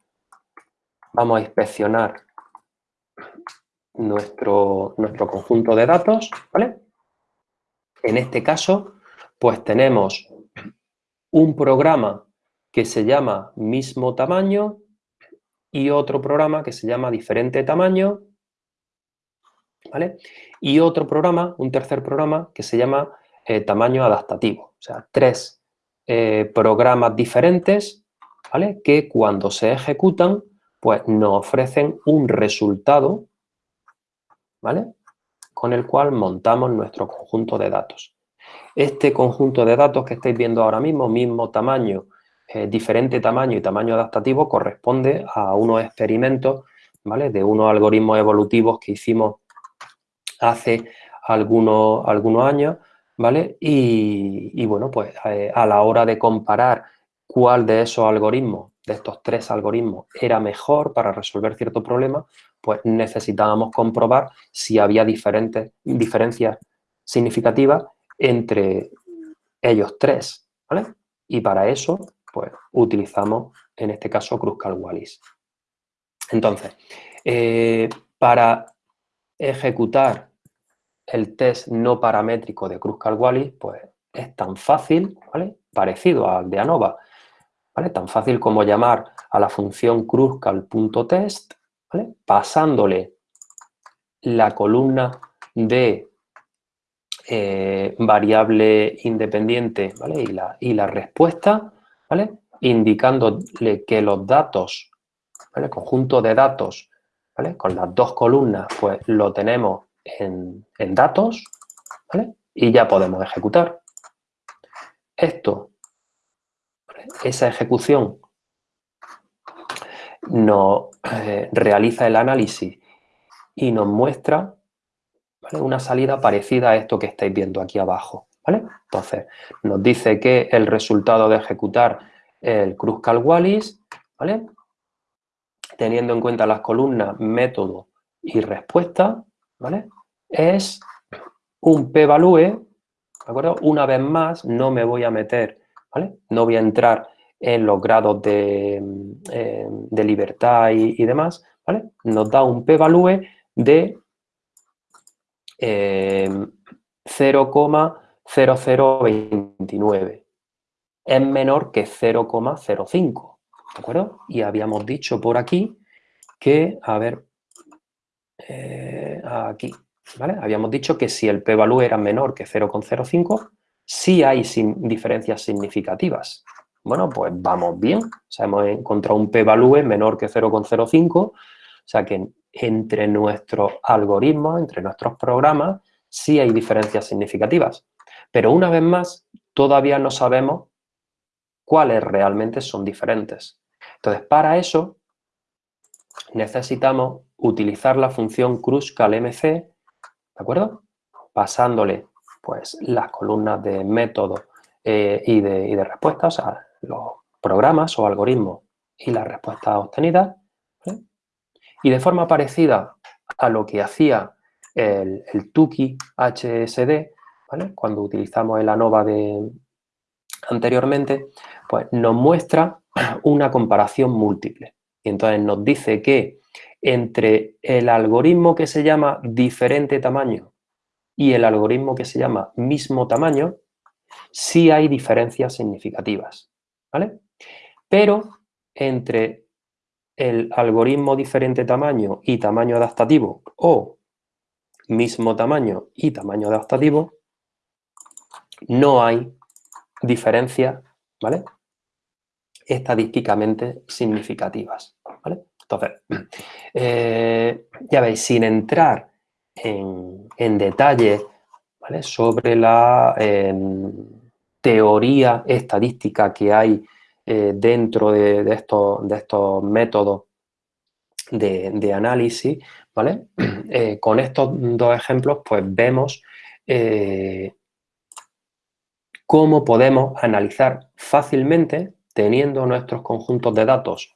vamos a inspeccionar nuestro, nuestro conjunto de datos, ¿vale? En este caso, pues tenemos un programa que se llama mismo tamaño y otro programa que se llama diferente tamaño, ¿vale? Y otro programa, un tercer programa que se llama eh, tamaño adaptativo. O sea, tres eh, programas diferentes, ¿vale? Que cuando se ejecutan, pues nos ofrecen un resultado ¿vale? Con el cual montamos nuestro conjunto de datos. Este conjunto de datos que estáis viendo ahora mismo, mismo tamaño, eh, diferente tamaño y tamaño adaptativo, corresponde a unos experimentos, ¿vale? De unos algoritmos evolutivos que hicimos hace algunos, algunos años, ¿vale? Y, bueno, pues eh, a la hora de comparar cuál de esos algoritmos, de estos tres algoritmos, era mejor para resolver cierto problema, pues necesitábamos comprobar si había diferentes, diferencias significativas entre ellos tres, ¿vale? Y para eso, pues utilizamos, en este caso, Kruskal-Wallis. Entonces, eh, para ejecutar el test no paramétrico de Kruskal-Wallis, pues es tan fácil, ¿vale? Parecido al de ANOVA, ¿vale? Tan fácil como llamar a la función kruskal.test pasándole la columna de eh, variable independiente y, la, respuesta, ¿vale? indicándole que los datos, el conjunto de datos, con las dos columnas, pues lo tenemos en, datos y ya podemos ejecutar. Esto, esa ejecución nos eh, realiza el análisis y nos muestra una salida parecida a esto que estáis viendo aquí abajo. ¿vale? Entonces, nos dice que el resultado de ejecutar el Kruskal-Wallis, ¿vale? Teniendo en cuenta las columnas método y respuesta, ¿vale? es un p-value, ¿de acuerdo? Una vez más, no me voy a meter, ¿vale? No voy a entrar en los grados de, eh, libertad y, demás, ¿vale? Nos da un p-value de 0,0029. Eh, es menor que 0,05, ¿de acuerdo? Y habíamos dicho por aquí que, a ver, eh, aquí, ¿vale? Habíamos dicho que si el p-value era menor que 0,05, sí hay diferencias significativas. Bueno, pues vamos bien. O sea, hemos encontrado un p-value menor que 0,05, o sea que entre nuestros algoritmos, entre nuestros programas, sí hay diferencias significativas. Pero una vez más, todavía no sabemos cuáles realmente son diferentes. Entonces, para eso, necesitamos utilizar la función CrushCalMC, ¿de acuerdo? Pasándole, pues, las columnas de método eh, y, de, y de respuesta, o sea, los programas o algoritmos y las respuestas obtenidas. Y de forma parecida a lo que hacía el, el Tuki HSD, cuando utilizamos el ANOVA de, anteriormente, pues nos muestra una comparación múltiple. Y entonces nos dice que entre el algoritmo que se llama diferente tamaño y el algoritmo que se llama mismo tamaño, sí hay diferencias significativas. ¿vale? Pero entre el algoritmo diferente tamaño y tamaño adaptativo o mismo tamaño y tamaño adaptativo, no hay diferencias, ¿vale? Estadísticamente significativas, ¿vale? Entonces, eh, ya veis, sin entrar en, detalle sobre la em, teoría estadística que hay eh, dentro de, estos, de, estos, métodos de, análisis, ¿vale? Eh, con estos dos ejemplos, pues vemos cómo podemos analizar fácilmente, teniendo nuestros conjuntos de datos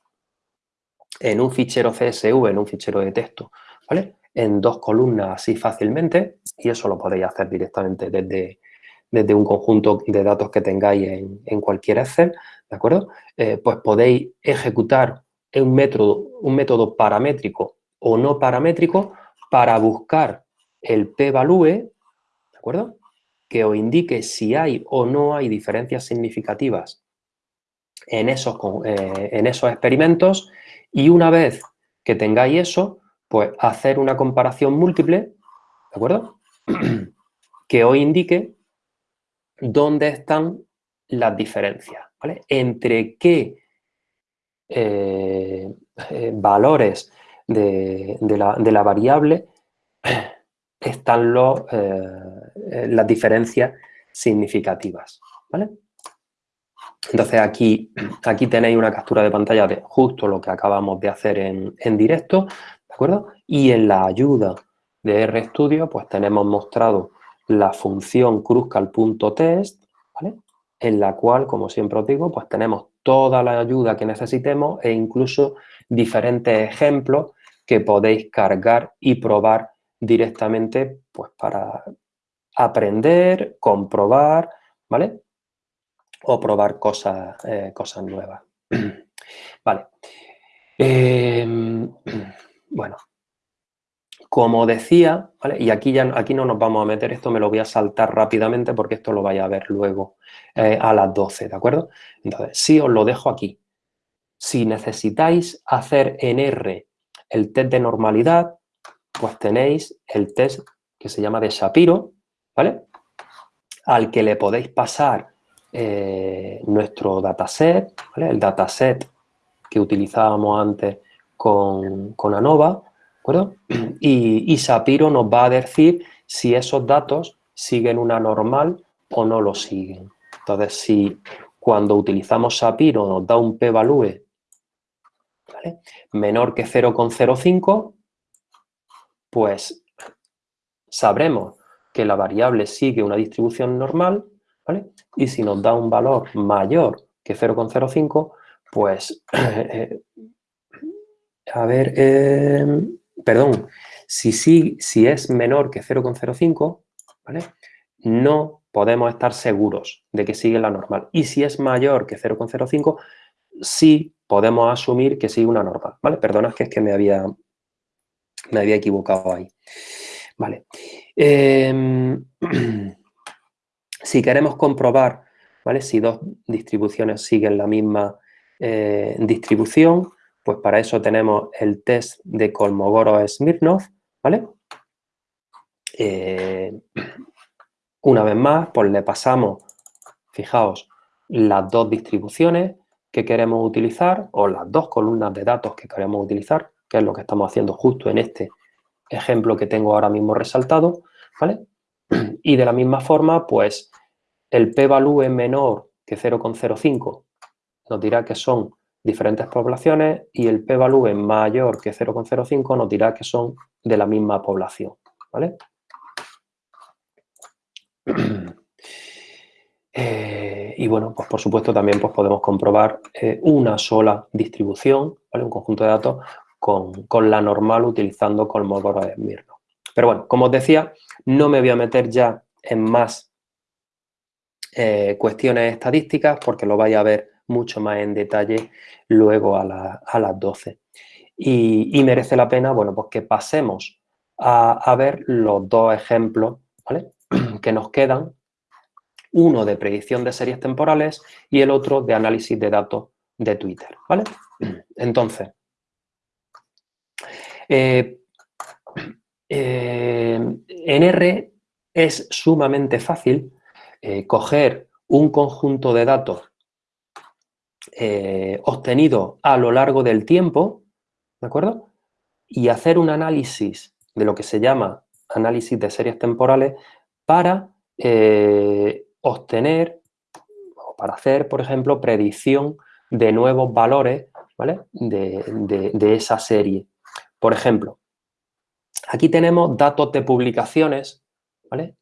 en un fichero CSV, en un fichero de texto, ¿vale? En dos columnas así fácilmente, y eso lo podéis hacer directamente desde, desde un conjunto de datos que tengáis en, cualquier Excel, ¿de acuerdo? Eh, pues podéis ejecutar un método, un método paramétrico o no paramétrico para buscar el p-value, ¿de acuerdo? Que os indique si hay o no hay diferencias significativas en esos, eh, en esos experimentos y una vez que tengáis eso, pues hacer una comparación múltiple, ¿de acuerdo? que os indique dónde están las diferencias, ¿vale? Entre qué eh, eh, valores de, de, la, variable están los, eh, las diferencias significativas, ¿vale? Entonces aquí, aquí tenéis una captura de pantalla de justo lo que acabamos de hacer en, directo, ¿de acuerdo? Y en la ayuda de RStudio, pues tenemos mostrado la función cruzcal.test, ¿vale? En la cual, como siempre os digo, pues tenemos toda la ayuda que necesitemos e incluso diferentes ejemplos que podéis cargar y probar directamente pues para aprender, comprobar, ¿vale? O probar cosas, eh, nuevas. vale. Em, bueno, como decía, ¿vale? y aquí, ya, aquí no nos vamos a meter, esto me lo voy a saltar rápidamente porque esto lo vais a ver luego eh, a las 12, ¿de acuerdo? Entonces, sí os lo dejo aquí. Si necesitáis hacer en R el test de normalidad, pues tenéis el test que se llama de Shapiro, ¿vale? Al que le podéis pasar eh, nuestro dataset, ¿vale? El dataset que utilizábamos antes con, con ANOVA, ¿de acuerdo? Y, Shapiro nos va a decir si esos datos siguen una normal o no lo siguen. Entonces, si cuando utilizamos Shapiro nos da un p-value menor que 0,05, pues sabremos que la variable sigue una distribución normal, ¿vale? Y si nos da un valor mayor que 0,05, pues, a ver, em, perdón, si, si es menor que 0,05, ¿vale? No podemos estar seguros de que sigue la normal. Y si es mayor que 0,05, sí podemos asumir que sigue una normal, ¿vale? Perdona, que es que me había, me había equivocado ahí. Vale. Em, si queremos comprobar ¿vale? si dos distribuciones siguen la misma eh, distribución, pues para eso tenemos el test de Kolmogorov-Smirnov, ¿vale? Eh, una vez más, pues le pasamos, fijaos, las dos distribuciones que queremos utilizar o las dos columnas de datos que queremos utilizar, que es lo que estamos haciendo justo en este ejemplo que tengo ahora mismo resaltado, ¿vale? Y de la misma forma, pues, el p-value menor que 0,05 nos dirá que son diferentes poblaciones y el p-value mayor que 0,05 nos dirá que son de la misma población, ¿vale? Eh, y bueno, pues por supuesto también pues podemos comprobar eh, una sola distribución, ¿vale? un conjunto de datos con, la normal utilizando Kolmogorov de Smirnov. Pero bueno, como os decía, no me voy a meter ya en más eh, cuestiones estadísticas porque lo vais a ver mucho más en detalle luego a, las 12. Y, merece la pena, bueno, pues que pasemos a, ver los dos ejemplos, ¿vale? que nos quedan, uno de predicción de series temporales y el otro de análisis de datos de Twitter, ¿vale? Entonces, eh, eh, en R es sumamente fácil eh, coger un conjunto de datos obtenidos a lo largo del tiempo, ¿de acuerdo? Y hacer un análisis de lo que se llama análisis de series temporales para obtener o para hacer, por ejemplo, predicción de nuevos valores ¿vale? de esa serie. Por ejemplo, aquí tenemos datos de publicaciones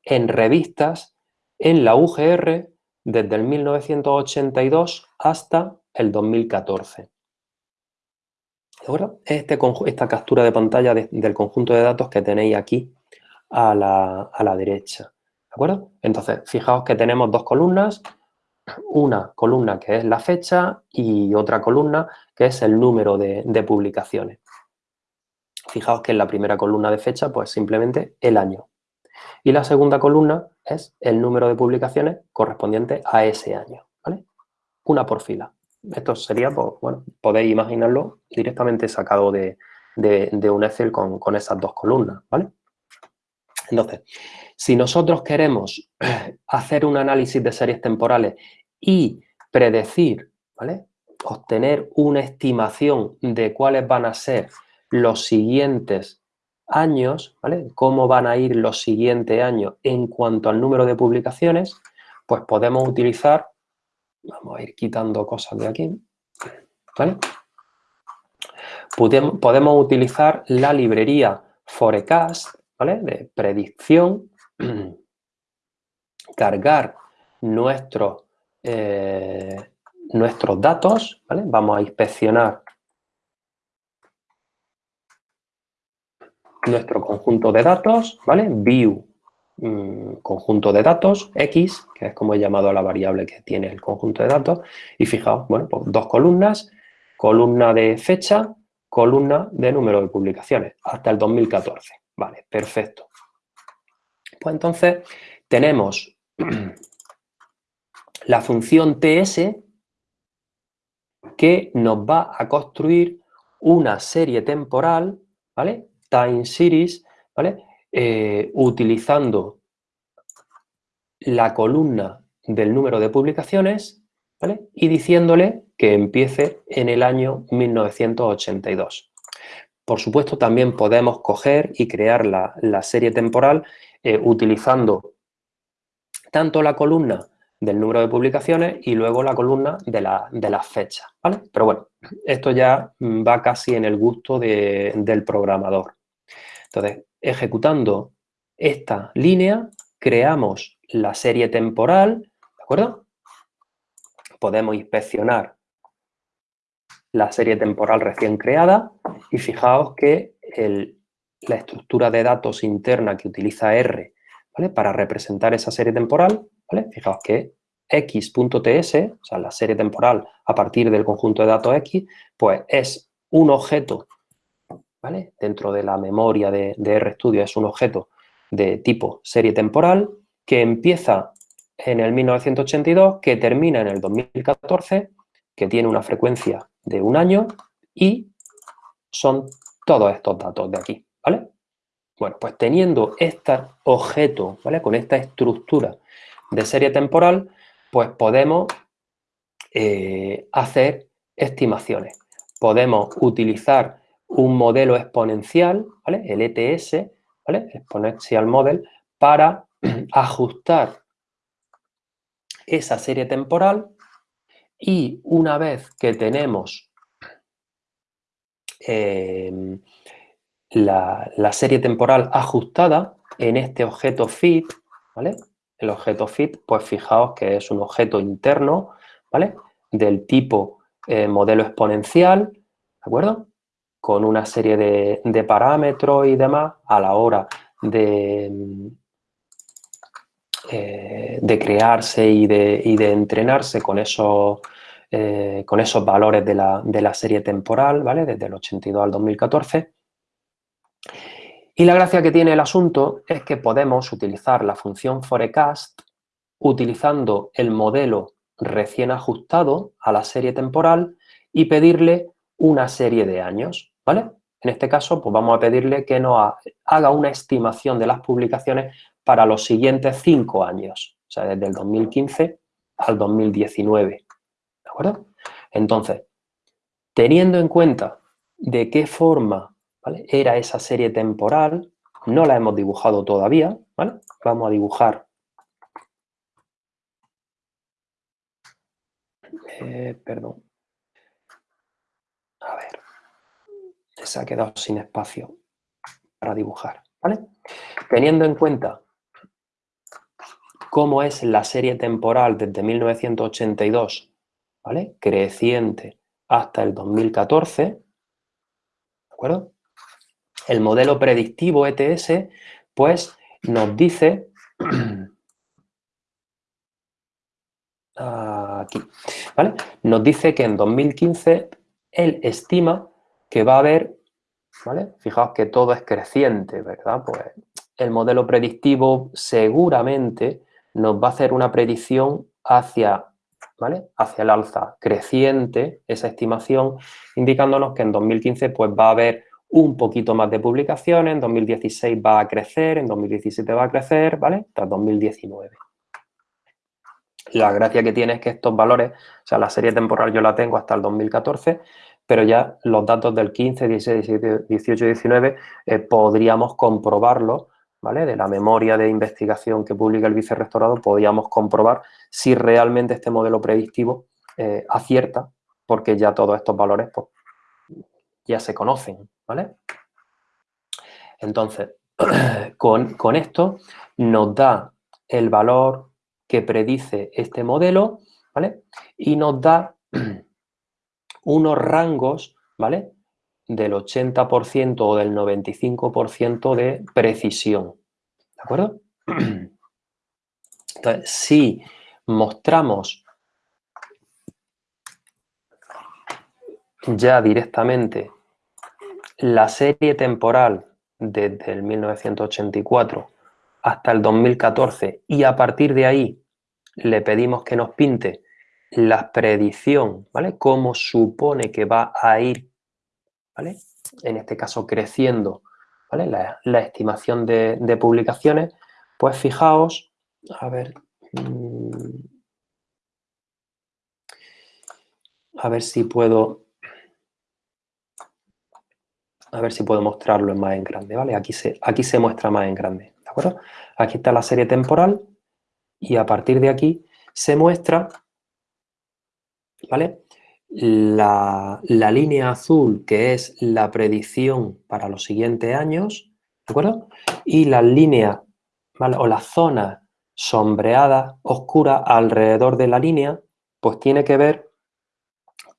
en revistas en la UGR desde el 1982 hasta el 2014. ¿De acuerdo? Este, esta captura de pantalla del conjunto de datos que tenéis aquí a la, a la derecha. ¿De acuerdo? Entonces, fijaos que tenemos dos columnas, una columna que es la fecha y otra columna que es el número de publicaciones. Fijaos que en la primera columna de fecha, pues simplemente el año. Y la segunda columna es el número de publicaciones correspondiente a ese año, ¿vale? Una por fila. Esto sería, pues, bueno, podéis imaginarlo directamente sacado de, un Excel con, con, esas dos columnas, ¿vale? Entonces, si nosotros queremos hacer un análisis de series temporales y predecir, ¿vale? Obtener una estimación de cuáles van a ser los siguientes años, ¿vale? Cómo van a ir los siguientes años en cuanto al número de publicaciones, pues podemos utilizar, vamos a ir quitando cosas de aquí, ¿vale? Podemos, utilizar la librería Forecast, ¿vale? De predicción, cargar nuestros, eh, nuestros datos, ¿vale? Vamos a inspeccionar nuestro conjunto de datos, ¿vale? View, mm, conjunto de datos, X, que es como he llamado a la variable que tiene el conjunto de datos, y fijaos, bueno, pues dos columnas, columna de fecha, columna de número de publicaciones, hasta el 2014. Vale, perfecto. Pues entonces tenemos la función TS que nos va a construir una serie temporal, ¿vale? Time series, ¿vale? Eh, utilizando la columna del número de publicaciones, ¿vale? Y diciéndole que empiece en el año 1982. Por supuesto, también podemos coger y crear la, serie temporal eh, utilizando tanto la columna del número de publicaciones y luego la columna de, la, de las fechas, ¿vale? Pero bueno, esto ya va casi en el gusto del programador. Entonces, ejecutando esta línea, creamos la serie temporal, ¿de acuerdo? Podemos inspeccionar la serie temporal recién creada y fijaos que la estructura de datos interna que utiliza R para representar esa serie temporal, fijaos que x.ts, o sea, la serie temporal a partir del conjunto de datos x, pues es un objeto Dentro de la memoria de, RStudio es un objeto de tipo serie temporal que empieza en el 1982, que termina en el 2014, que tiene una frecuencia de un año y son todos estos datos de aquí, ¿vale? Bueno, pues teniendo este objeto, ¿vale? Con esta estructura de serie temporal, pues podemos eh, hacer estimaciones. Podemos utilizar un modelo exponencial, ¿vale? El ETS, ¿vale? Exponential Model, para ajustar esa serie temporal y una vez que tenemos em, la, serie temporal ajustada en este objeto fit, ¿vale? El objeto fit, pues fijaos que es un objeto interno, ¿vale? Del tipo eh, modelo exponencial, ¿de acuerdo? Con una serie de, parámetros y demás a la hora de, eh, de crearse y de, de, entrenarse con esos, eh, con esos valores de la, de la, serie temporal, ¿vale? Desde el 82 al 2014. Y la gracia que tiene el asunto es que podemos utilizar la función forecast utilizando el modelo recién ajustado a la serie temporal y pedirle una serie de años, En este caso, pues vamos a pedirle que nos haga una estimación de las publicaciones para los siguientes cinco años, o sea, desde el 2015 al 2019, ¿de acuerdo? Entonces, teniendo en cuenta de qué forma era esa serie temporal, no la hemos dibujado todavía. Vamos a dibujar eh, perdón. A ver. Se ha quedado sin espacio para dibujar, ¿vale? Teniendo en cuenta cómo es la serie temporal desde 1982, ¿vale? Creciente hasta el 2014, ¿de acuerdo? El modelo predictivo ETS, pues, nos dice aquí, ¿vale? Nos dice que en 2015 él estima que va a haber, ¿vale? Fijaos que todo es creciente, ¿verdad? Pues el modelo predictivo seguramente nos va a hacer una predicción hacia, ¿vale? hacia el alza creciente, esa estimación, indicándonos que en 2015 pues, va a haber un poquito más de publicaciones, en 2016 va a crecer, en 2017 va a crecer, ¿vale? Hasta 2019. La gracia que tiene es que estos valores, o sea, la serie temporal yo la tengo hasta el 2014, pero ya los datos del 15, 16, 17, 18 y 19 eh, podríamos comprobarlo ¿vale? de la memoria de investigación que publica el vicerrectorado, podíamos comprobar si realmente este modelo predictivo eh, acierta, porque ya todos estos valores pues, ya se conocen, ¿vale? Entonces, con, con esto nos da el valor que predice este modelo, ¿vale? Y nos da unos rangos, ¿vale? del 80% o del 95% de precisión. ¿De acuerdo? Entonces, si mostramos ya directamente la serie temporal desde el 1984 hasta el 2014 y a partir de ahí le pedimos que nos pinte la predicción, ¿vale? Cómo supone que va a ir en este caso creciendo, La, estimación de, publicaciones, pues fijaos, a ver, mm, a ver si puedo, a ver si puedo mostrarlo más en grande, ¿vale? Aquí se, aquí se muestra más en grande, ¿de acuerdo? Aquí está la serie temporal y a partir de aquí se muestra, ¿vale? la, línea azul, que es la predicción para los siguientes años, ¿de acuerdo? Y la línea, o la zona sombreada, oscura, alrededor de la línea, pues tiene que ver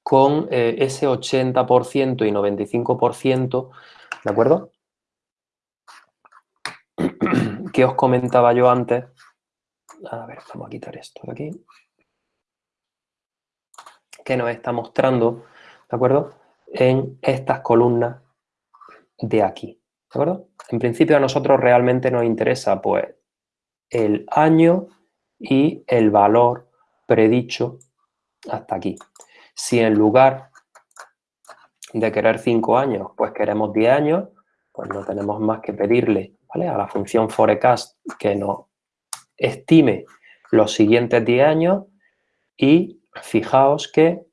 con eh, ese 80% y 95%, ¿de acuerdo? que os comentaba yo antes. A ver, vamos a quitar esto de aquí que nos está mostrando, ¿de acuerdo? En estas columnas de aquí, ¿de acuerdo? En principio a nosotros realmente nos interesa, pues, el año y el valor predicho hasta aquí. Si en lugar de querer 5 años, pues queremos 10 años, pues no tenemos más que pedirle a la función forecast que nos estime los siguientes 10 años y fijaos que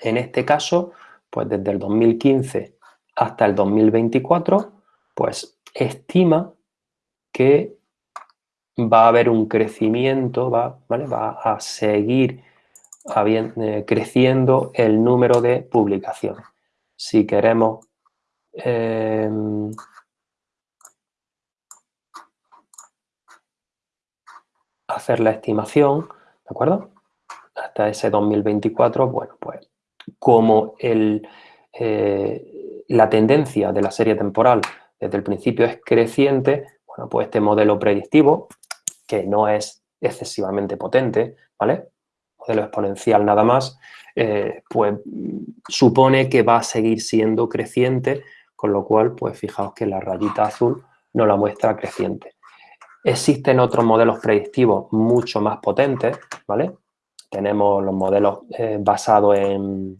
en este caso, pues desde el 2015 hasta el 2024, pues estima que va a haber un crecimiento, va, va a seguir eh, creciendo el número de publicaciones. Si queremos em, hacer la estimación, ¿de acuerdo? Hasta ese 2024, bueno, pues como el, eh, la tendencia de la serie temporal desde el principio es creciente, bueno, pues este modelo predictivo, que no es excesivamente potente, ¿vale? Modelo exponencial nada más, eh, pues supone que va a seguir siendo creciente, con lo cual, pues fijaos que la rayita azul no la muestra creciente. Existen otros modelos predictivos mucho más potentes, ¿vale? Tenemos los modelos eh, basados en,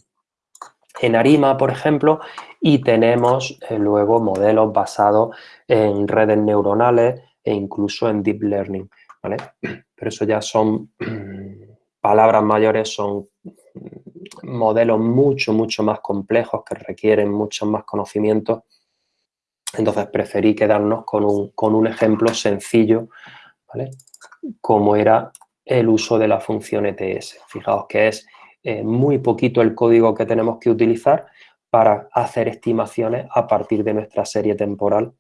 en ARIMA, por ejemplo, y tenemos eh, luego modelos basados en redes neuronales e incluso en deep learning, ¿vale? Pero eso ya son palabras mayores, son modelos mucho, mucho más complejos que requieren muchos más conocimientos. Entonces preferí quedarnos con un, con un ejemplo sencillo, ¿vale? Como era el uso de la función ETS. Fijaos que es eh, muy poquito el código que tenemos que utilizar para hacer estimaciones a partir de nuestra serie temporal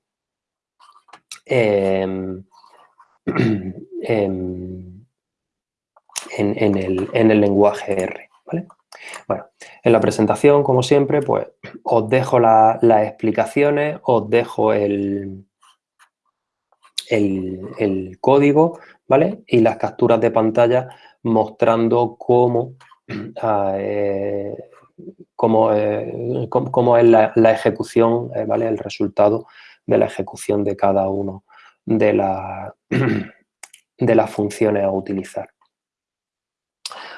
em, em, en, el, lenguaje R. Bueno, en la presentación, como siempre, pues os dejo las explicaciones, os dejo el, el, código, ¿vale? Y las capturas de pantalla mostrando cómo Ah, eh, cómo, eh, es la, ejecución, eh, ¿vale? El resultado de la ejecución de cada uno de, la, de las funciones a utilizar.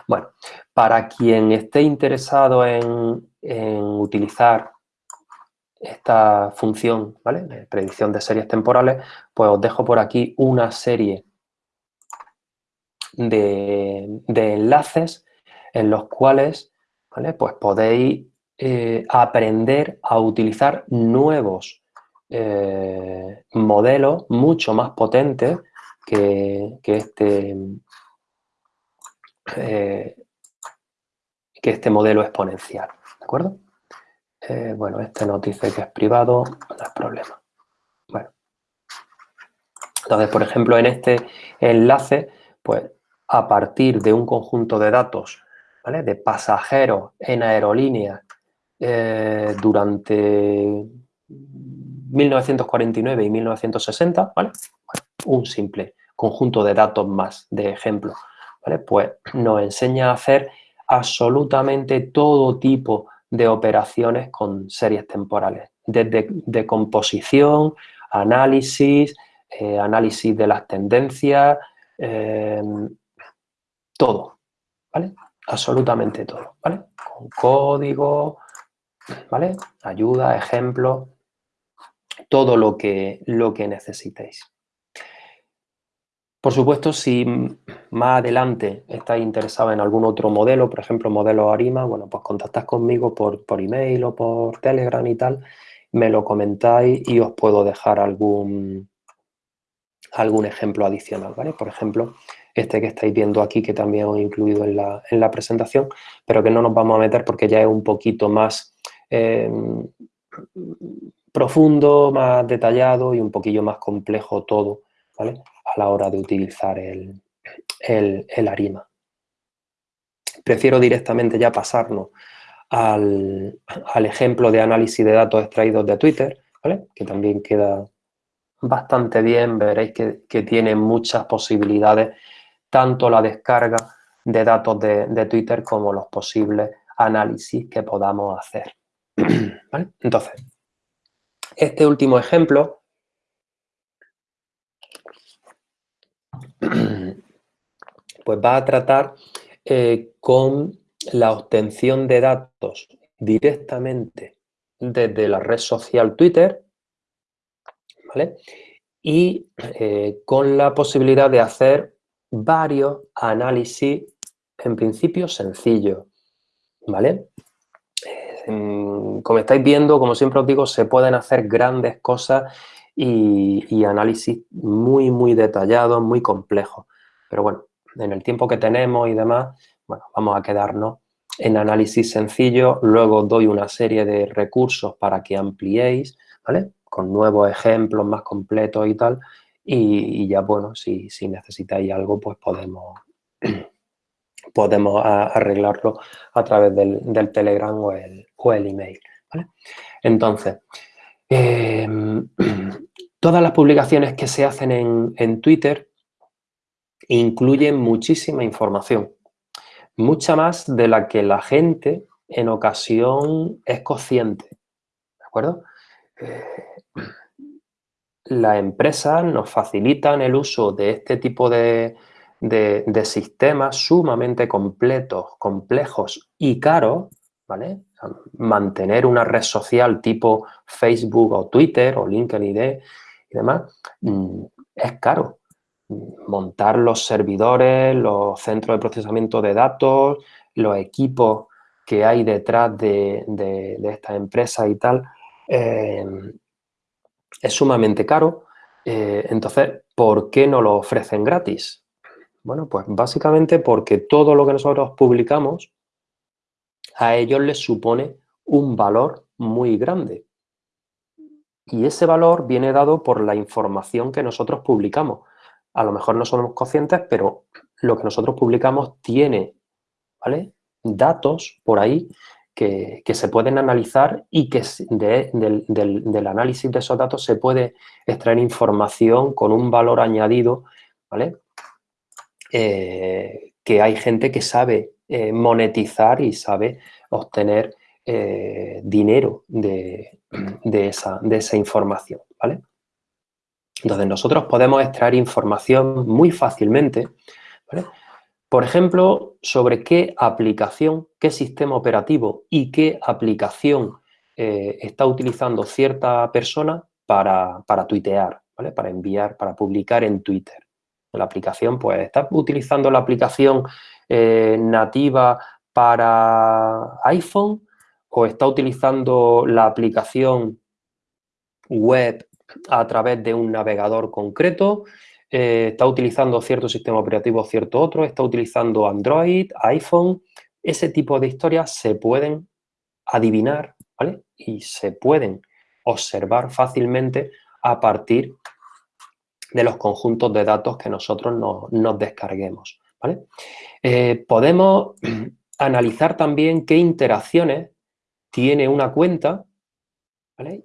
Bueno, para quien esté interesado en, utilizar esta función, ¿vale? predicción de series temporales, pues os dejo por aquí una serie de, enlaces en los cuales pues podéis eh, aprender a utilizar nuevos eh, modelos mucho más potentes que, este, eh, que este modelo exponencial. ¿De acuerdo? bueno, este nos dice que es privado, no es problema. Bueno. Entonces, por ejemplo, en este enlace, pues a partir de un conjunto de datos de pasajeros en aerolíneas eh, durante 1949 y 1960, un simple conjunto de datos más, de ejemplos, pues nos enseña a hacer absolutamente todo tipo de operaciones con series temporales, desde decomposición, análisis, eh, análisis de las tendencias, eh, todo, ¿vale? absolutamente todo, ¿vale? Con código, ¿vale? Ayuda, ejemplo, todo lo que, lo que necesitéis. Por supuesto, si más adelante estáis interesados en algún otro modelo, por ejemplo, modelo Arima, bueno, pues contactad conmigo por, por email o por Telegram y tal, me lo comentáis y os puedo dejar algún, algún ejemplo adicional, ¿vale? Por ejemplo, este que estáis viendo aquí, que también os he incluido en la, presentación, pero que no nos vamos a meter porque ya es un poquito más em, profundo, más detallado y un poquillo más complejo todo, ¿vale? A la hora de utilizar el, el, ARIMA. Prefiero directamente ya pasarnos al, al, ejemplo de análisis de datos extraídos de Twitter. Que también queda bastante bien, veréis que, que tiene muchas posibilidades tanto la descarga de datos de, Twitter como los posibles análisis que podamos hacer. Entonces, este último ejemplo pues va a tratar eh, con la obtención de datos directamente desde la red social Twitter, ¿vale? Y eh, con la posibilidad de hacer varios análisis, en principio sencillos, ¿vale? Mm, como estáis viendo, como siempre os digo, se pueden hacer grandes cosas y, análisis muy, muy detallados, muy complejos. Pero bueno, en el tiempo que tenemos y demás, bueno, vamos a quedarnos en análisis sencillo. Luego doy una serie de recursos para que ampliéis, ¿vale? Con nuevos ejemplos más completos y tal. Y, ya, bueno, si, si necesitáis algo, pues podemos podemos arreglarlo a través del, Telegram o el, el email. Entonces, em, todas las publicaciones que se hacen en, Twitter incluyen muchísima información, mucha más de la que la gente en ocasión es consciente, ¿de acuerdo? Eh, las empresas nos facilitan el uso de este tipo de, de, sistemas sumamente completos, complejos y caros, ¿vale? mantener una red social tipo Facebook o Twitter o LinkedIn y demás, mm, es caro. Montar los servidores, los centros de procesamiento de datos, los equipos que hay detrás de, estas empresas y tal, eh, es sumamente caro. Eh, entonces, ¿por qué no lo ofrecen gratis? Bueno, pues básicamente porque todo lo que nosotros publicamos a ellos les supone un valor muy grande. Y ese valor viene dado por la información que nosotros publicamos. A lo mejor no somos conscientes, pero lo que nosotros publicamos tiene ¿vale? datos por ahí que, se pueden analizar y que del, análisis de esos datos se puede extraer información con un valor añadido, ¿vale? Eh, que hay gente que sabe eh, monetizar y sabe obtener eh, dinero de, esa, de, esa, información, ¿vale? Entonces, nosotros podemos extraer información muy fácilmente, Por ejemplo, sobre qué aplicación, qué sistema operativo y qué aplicación está utilizando cierta persona para, para tuitear, ¿vale? Para enviar, para publicar en Twitter. La aplicación, pues, ¿estás utilizando la aplicación eh, nativa para iPhone o está utilizando la aplicación web a través de un navegador concreto? Eh, ¿Está utilizando cierto sistema operativo cierto otro? ¿Está utilizando Android, iPhone? Ese tipo de historias se pueden adivinar, ¿vale? Y se pueden observar fácilmente a partir de los conjuntos de datos que nosotros nos, descarguemos. Eh, podemos analizar también qué interacciones tiene una cuenta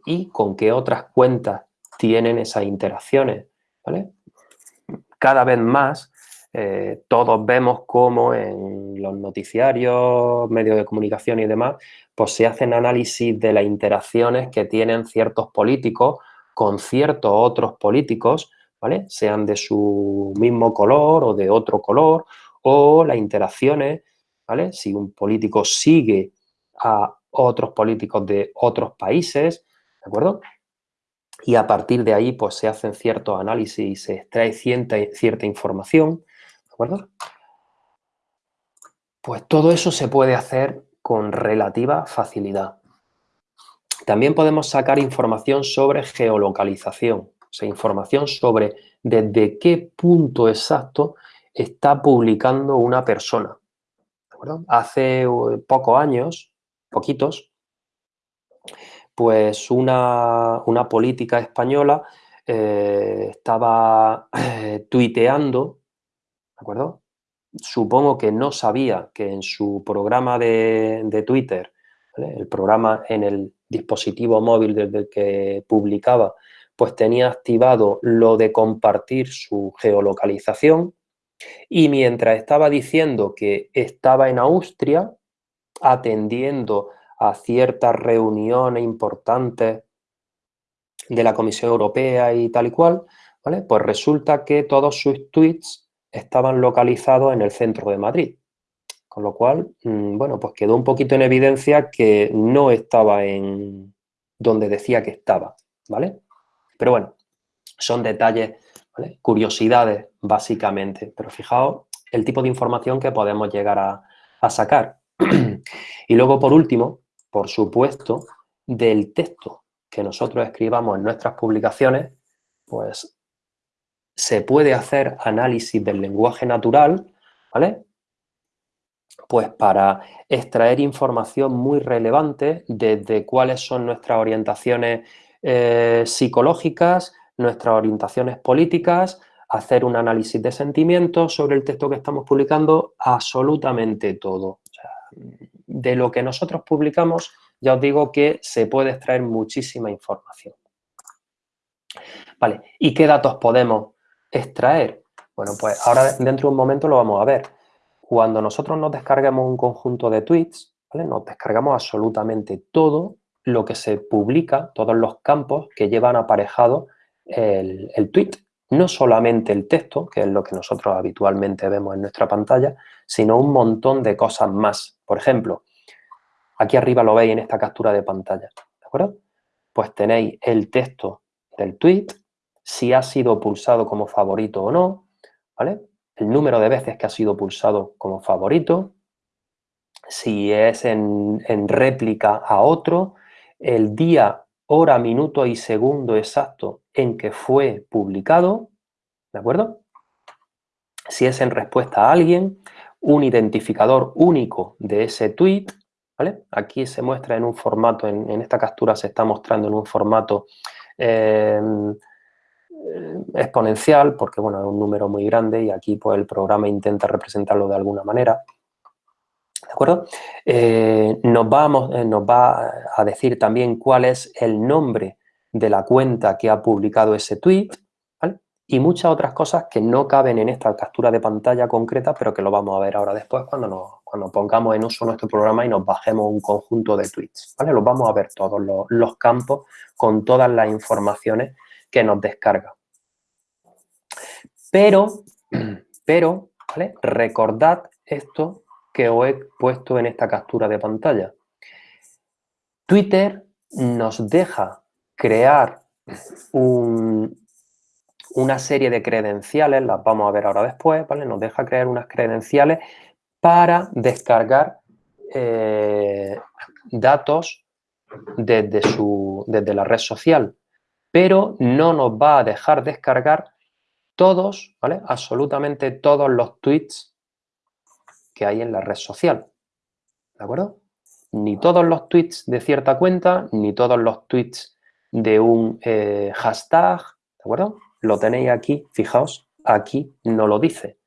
y con qué otras cuentas tienen esas interacciones. Cada vez más eh, todos vemos cómo en los noticiarios, medios de comunicación y demás, pues se hacen análisis de las interacciones que tienen ciertos políticos con ciertos otros políticos sean de su mismo color o de otro color, o las interacciones, ¿vale? Si un político sigue a otros políticos de otros países, ¿de acuerdo? Y a partir de ahí, pues, se hacen ciertos análisis y se extrae cierta, información, ¿de acuerdo? Pues todo eso se puede hacer con relativa facilidad. También podemos sacar información sobre geolocalización, o sea, información sobre desde qué punto exacto está publicando una persona. Hace uh, pocos años, poquitos, pues una, política española eh, estaba eh, tuiteando, ¿de acuerdo? Supongo que no sabía que en su programa de, Twitter, el programa en el dispositivo móvil desde el que publicaba, pues tenía activado lo de compartir su geolocalización y mientras estaba diciendo que estaba en Austria atendiendo a ciertas reuniones importantes de la Comisión Europea y tal y cual, ¿vale? Pues resulta que todos sus tweets estaban localizados en el centro de Madrid. Con lo cual, mm, bueno, pues quedó un poquito en evidencia que no estaba en, donde decía que estaba, ¿vale? Pero bueno, son detalles, curiosidades básicamente, pero fijaos el tipo de información que podemos llegar a sacar. y luego, por último, por supuesto, del texto que nosotros escribamos en nuestras publicaciones, pues se puede hacer análisis del lenguaje natural, ¿vale? Pues para extraer información muy relevante desde cuáles son nuestras orientaciones eh, psicológicas, nuestras orientaciones políticas, hacer un análisis de sentimientos sobre el texto que estamos publicando, absolutamente todo. De lo que nosotros publicamos, ya os digo que se puede extraer muchísima información. Vale, ¿y qué datos podemos extraer? Bueno, pues ahora dentro de un momento lo vamos a ver. Cuando nosotros nos descarguemos un conjunto de tweets, ¿vale? nos descargamos absolutamente todo lo que se publica, todos los campos que llevan aparejado el, el tweet. No solamente el texto, que es lo que nosotros habitualmente vemos en nuestra pantalla, sino un montón de cosas más. Por ejemplo, Aquí arriba lo veis en esta captura de pantalla, ¿de acuerdo? Pues tenéis el texto del tweet, si ha sido pulsado como favorito o no, ¿vale? El número de veces que ha sido pulsado como favorito, si es en, en réplica a otro, el día, hora, minuto y segundo exacto en que fue publicado, ¿de acuerdo? Si es en respuesta a alguien, un identificador único de ese tweet, Aquí se muestra en un formato, en, esta captura se está mostrando en un formato em, exponencial, porque bueno, es un número muy grande y aquí pues el programa intenta representarlo de alguna manera. ¿De acuerdo? Eh, nos, vamos, eh, nos va a decir también cuál es el nombre de la cuenta que ha publicado ese tweet, y muchas otras cosas que no caben en esta captura de pantalla concreta, pero que lo vamos a ver ahora después cuando, nos, cuando pongamos en uso nuestro programa y nos bajemos un conjunto de tweets, ¿vale? Los vamos a ver todos los, campos con todas las informaciones que nos descarga. Pero, pero, ¿vale? Recordad esto que os he puesto en esta captura de pantalla. Twitter nos deja crear un, una serie de credenciales, las vamos a ver ahora después, ¿vale? Nos deja crear unas credenciales para descargar eh, datos desde, su, desde la red social, pero no nos va a dejar descargar todos, ¿vale? Absolutamente todos los tweets que hay en la red social, ¿de acuerdo? Ni todos los tweets de cierta cuenta, ni todos los tweets de un eh, hashtag, ¿de acuerdo? Lo tenéis aquí, fijaos, aquí no lo dice.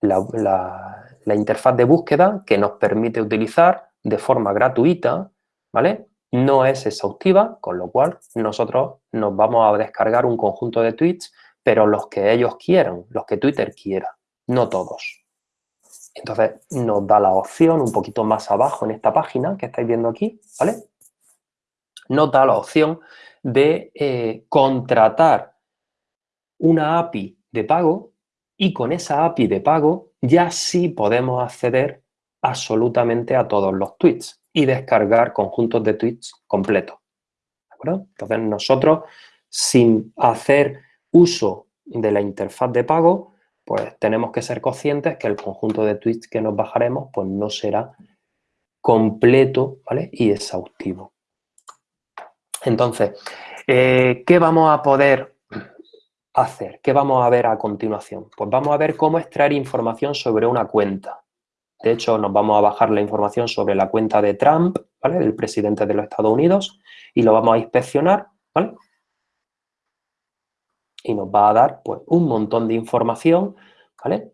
La, interfaz de búsqueda que nos permite utilizar de forma gratuita, ¿vale? No es exhaustiva, con lo cual nosotros nos vamos a descargar un conjunto de tweets, pero los que ellos quieran, los que Twitter quiera, no todos. Entonces nos da la opción un poquito más abajo en esta página que estáis viendo aquí, ¿vale? Nos da la opción de eh, contratar una API de pago y con esa API de pago ya sí podemos acceder absolutamente a todos los tweets y descargar conjuntos de tweets completos. Entonces nosotros, sin hacer uso de la interfaz de pago, pues tenemos que ser conscientes que el conjunto de tweets que nos bajaremos pues no será completo y exhaustivo. Entonces, eh, ¿qué vamos a poder hacer? ¿Qué vamos a ver a continuación? Pues vamos a ver cómo extraer información sobre una cuenta. De hecho, nos vamos a bajar la información sobre la cuenta de Trump, ¿vale? Del presidente de los Estados Unidos y lo vamos a inspeccionar, ¿vale? Y nos va a dar, pues, un montón de información, ¿vale?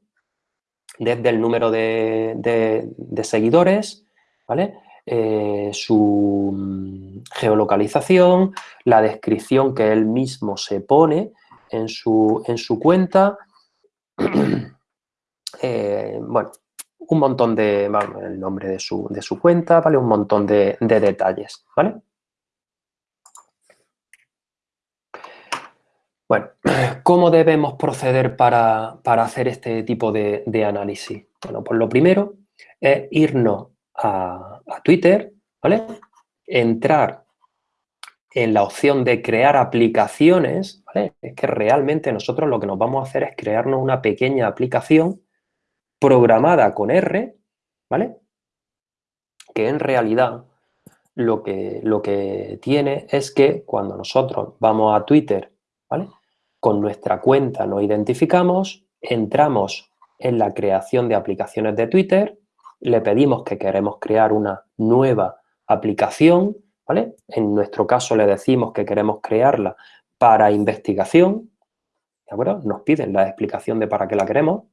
Desde el número de, seguidores, ¿vale? Eh, su mm, geolocalización, la descripción que él mismo se pone, en su, en su cuenta. Eh, bueno, un montón de, el nombre de su, de su, cuenta, ¿vale? Un montón de, detalles, ¿vale? Bueno, ¿cómo debemos proceder para, hacer este tipo de, análisis? Bueno, pues lo primero es irnos a, a Twitter, ¿vale? Entrar en la opción de crear aplicaciones, ¿vale? Es que realmente nosotros lo que nos vamos a hacer es crearnos una pequeña aplicación programada con R, ¿vale? Que en realidad lo que, lo que tiene es que cuando nosotros vamos a Twitter, ¿vale? Con nuestra cuenta nos identificamos, entramos en la creación de aplicaciones de Twitter, le pedimos que queremos crear una nueva aplicación, ¿vale? En nuestro caso le decimos que queremos crearla para investigación, ¿de acuerdo? Nos piden la explicación de para qué la queremos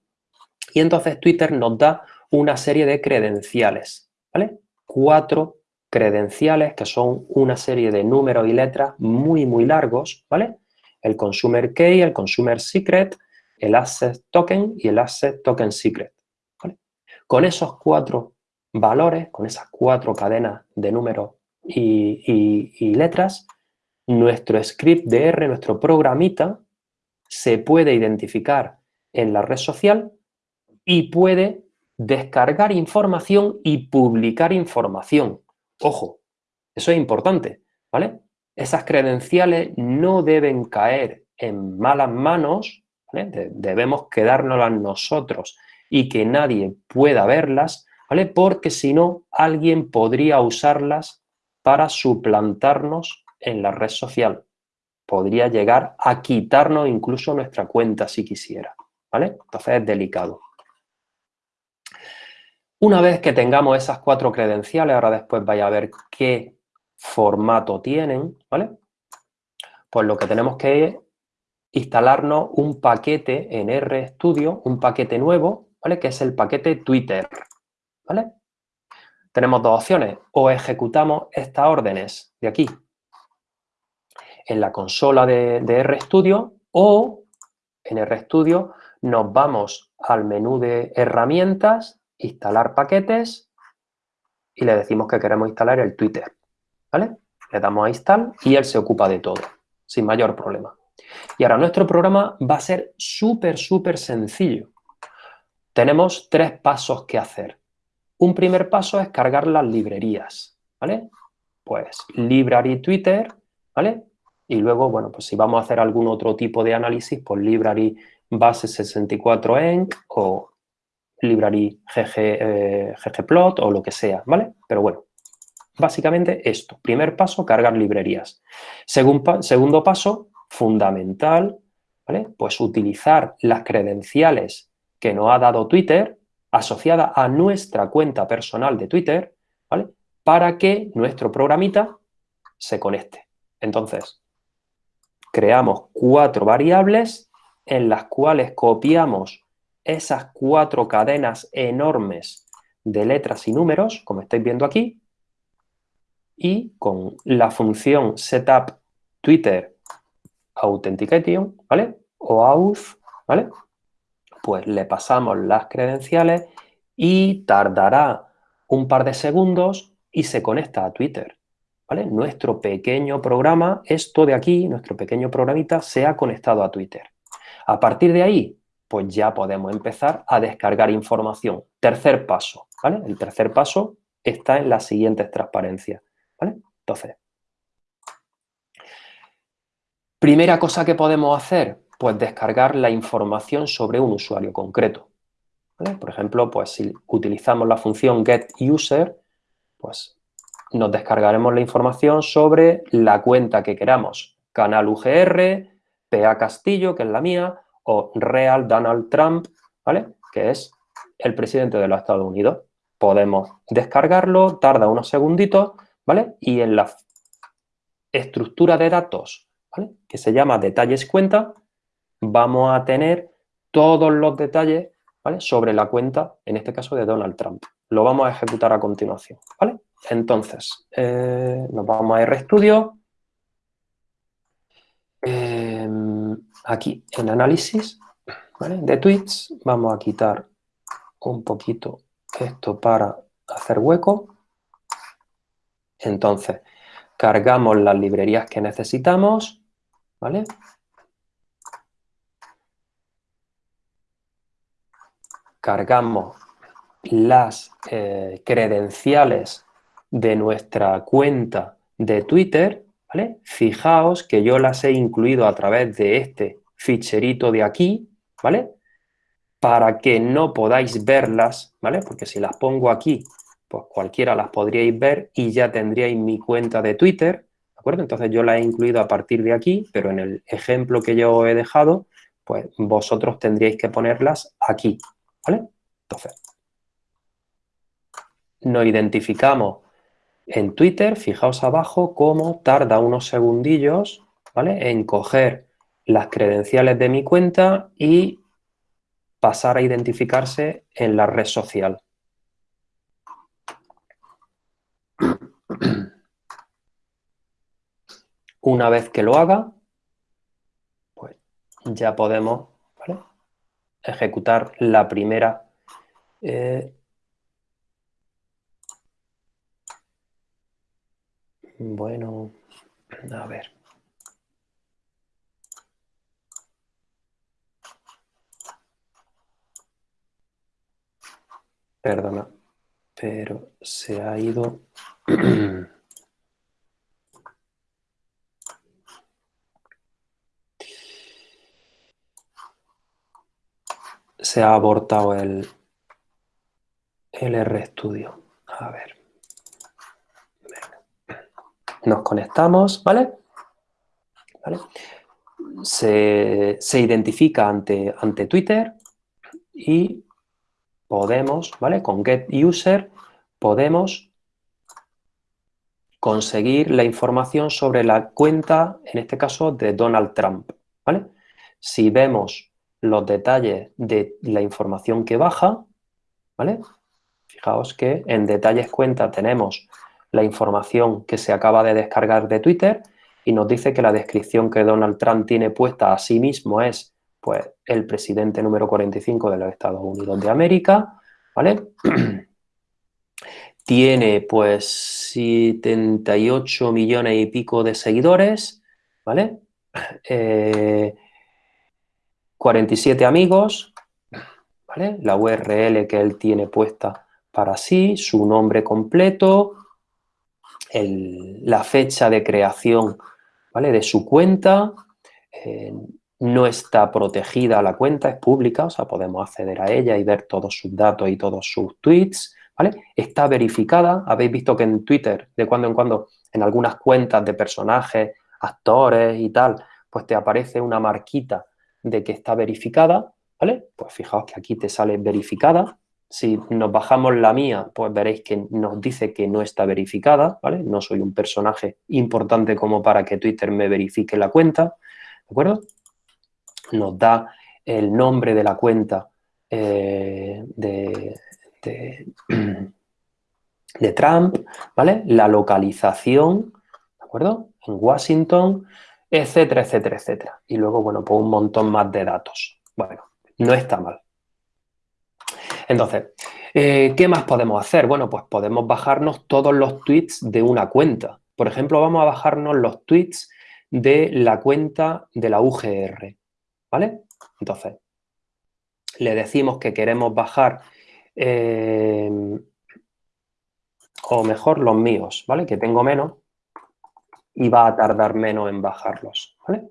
y entonces Twitter nos da una serie de credenciales, ¿vale? Cuatro credenciales que son una serie de números y letras muy, muy largos, ¿vale? El Consumer Key, el Consumer Secret, el Asset Token y el Asset Token Secret. Con esos cuatro valores, con esas cuatro cadenas de números y, letras, nuestro script de R, nuestro programita, se puede identificar en la red social y puede descargar información y publicar información. Ojo, eso es importante, ¿vale? Esas credenciales no deben caer en malas manos, debemos quedárnoslas nosotros y que nadie pueda verlas, ¿vale? Porque si no, alguien podría usarlas para suplantarnos en la red social. Podría llegar a quitarnos incluso nuestra cuenta si quisiera, ¿vale? Entonces es delicado. Una vez que tengamos esas cuatro credenciales, ahora después vaya a ver qué formato tienen, ¿vale? Pues lo que tenemos que instalarnos un paquete en RStudio, un paquete nuevo, ¿vale? Que es el paquete Twitter, ¿vale? tenemos dos opciones. O ejecutamos estas órdenes de aquí en la consola de, RStudio o en RStudio nos vamos al menú de herramientas, instalar paquetes y le decimos que queremos instalar el Twitter. ¿Vale? Le damos a install y él se ocupa de todo, sin mayor problema. Y ahora nuestro programa va a ser súper, súper sencillo. Tenemos tres pasos que hacer. Un primer paso es cargar las librerías, ¿vale? Pues library Twitter, ¿vale? Y luego, bueno, pues si vamos a hacer algún otro tipo de análisis, pues library base 64enc o library GG, eh, ggplot o lo que sea, ¿vale? Pero bueno, básicamente esto. Primer paso, cargar librerías. segundo paso, fundamental, ¿vale? Pues utilizar las credenciales que nos ha dado Twitter asociada a nuestra cuenta personal de Twitter, ¿vale? Para que nuestro programita se conecte. Entonces, creamos cuatro variables en las cuales copiamos esas cuatro cadenas enormes de letras y números, como estáis viendo aquí, y con la función setup Twitter ¿vale? O auth, ¿vale? Pues le pasamos las credenciales y tardará un par de segundos y se conecta a Twitter. ¿vale? Nuestro pequeño programa, esto de aquí, nuestro pequeño programita, se ha conectado a Twitter. A partir de ahí, pues ya podemos empezar a descargar información. Tercer paso, ¿vale? El tercer paso está en las siguientes transparencias, ¿vale? Entonces, primera cosa que podemos hacer, pues descargar la información sobre un usuario concreto. Por ejemplo, pues si utilizamos la función getUser, pues nos descargaremos la información sobre la cuenta que queramos. Canal UGR, PA Castillo, que es la mía, o Real Donald Trump, ¿vale? Que es el presidente de los Estados Unidos. Podemos descargarlo, tarda unos segunditos, ¿vale? Y en la estructura de datos, ¿vale? Que se llama detalles cuenta, vamos a tener todos los detalles sobre la cuenta, en este caso de Donald Trump. Lo vamos a ejecutar a continuación. ¿vale? Entonces, eh, nos vamos a RStudio. Eh, aquí, en análisis de tweets, vamos a quitar un poquito esto para hacer hueco. Entonces, cargamos las librerías que necesitamos, ¿vale? Cargamos las eh, credenciales de nuestra cuenta de Twitter. Fijaos que yo las he incluido a través de este ficherito de aquí, ¿vale? Para que no podáis verlas, ¿vale? Porque si las pongo aquí, pues cualquiera las podríais ver y ya tendríais mi cuenta de Twitter, ¿de acuerdo? Entonces yo la he incluido a partir de aquí, pero en el ejemplo que yo he dejado, pues vosotros tendríais que ponerlas aquí, ¿vale? Entonces, nos identificamos en Twitter, fijaos abajo cómo tarda unos segundillos, ¿vale? En coger las credenciales de mi cuenta y pasar a identificarse en la red social. Una vez que lo haga, pues ya podemos ejecutar la primera eh, Bueno, a ver. Perdona, pero se ha ido... se ha abortado el, el RStudio. A ver. Nos conectamos, ¿vale? Se, identifica ante, ante Twitter y podemos, ¿vale? Con getUser podemos conseguir la información sobre la cuenta, en este caso, de Donald Trump, ¿vale? Si vemos los detalles de la información que baja, ¿vale? Fijaos que en detalles cuenta tenemos la información que se acaba de descargar de Twitter y nos dice que la descripción que Donald Trump tiene puesta a sí mismo es pues, el presidente número 45 de los Estados Unidos de América, ¿vale? tiene pues 78 millones y pico de seguidores, ¿vale? 47 eh, amigos, ¿vale? La URL que él tiene puesta para sí, su nombre completo, la fecha de creación ¿vale? de su cuenta, eh, no está protegida la cuenta, es pública, o sea, podemos acceder a ella y ver todos sus datos y todos sus tweets, ¿vale? Está verificada, habéis visto que en Twitter, de cuando en cuando, en algunas cuentas de personajes, actores y tal, pues te aparece una marquita de que está verificada, ¿vale? Pues fijaos que aquí te sale verificada, si nos bajamos la mía, pues veréis que nos dice que no está verificada, ¿vale? No soy un personaje importante como para que Twitter me verifique la cuenta, ¿de acuerdo? Nos da el nombre de la cuenta eh, de, de, Trump, ¿vale? La localización, ¿de acuerdo? En Washington, etcétera, etcétera, etcétera. Y luego, bueno, pues un montón más de datos. Bueno, no está mal. Entonces, eh, ¿qué más podemos hacer? Bueno, pues podemos bajarnos todos los tweets de una cuenta. Por ejemplo, vamos a bajarnos los tweets de la cuenta de la UGR, ¿vale? Entonces, le decimos que queremos bajar, eh, o mejor, los míos, ¿vale? Que tengo menos y va a tardar menos en bajarlos, ¿vale?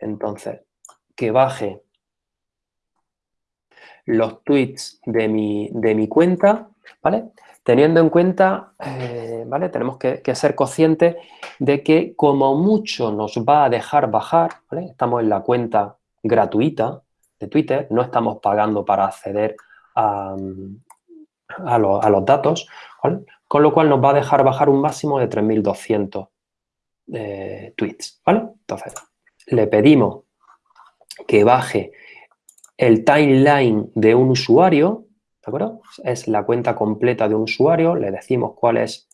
Entonces, que baje los tweets de mi, de mi cuenta, ¿vale? Teniendo en cuenta, eh, ¿vale? Tenemos que, ser conscientes de que como mucho nos va a dejar bajar, ¿vale? Estamos en la cuenta gratuita de Twitter, no estamos pagando para acceder a, a, los datos, ¿vale? Con lo cual nos va a dejar bajar un máximo de 3.200 tweets, ¿vale? Entonces, le pedimos que baje el timeline de un usuario, ¿de acuerdo? Es la cuenta completa de un usuario, le decimos cuál es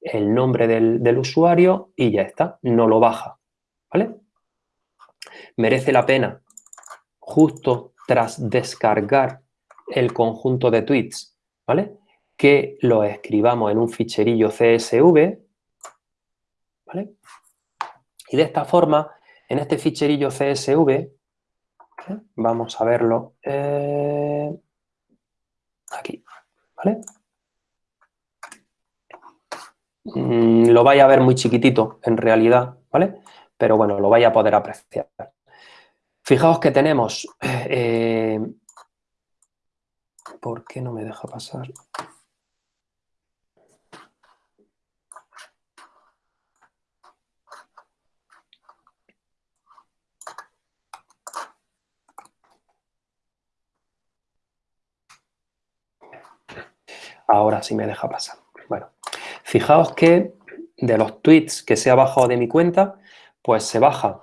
el nombre del, usuario y ya está, no lo baja, ¿vale? Merece la pena, justo tras descargar el conjunto de tweets, ¿vale? Que lo escribamos en un ficherillo CSV, ¿vale? Y de esta forma, en este ficherillo CSV, Vamos a verlo eh, aquí, ¿vale? Mm, lo vais a ver muy chiquitito, en realidad, ¿vale? Pero bueno, lo vais a poder apreciar. Fijaos que tenemos... Eh, ¿Por qué no me deja pasar? Ahora sí me deja pasar. Bueno, fijaos que de los tweets que se ha bajado de mi cuenta, pues se baja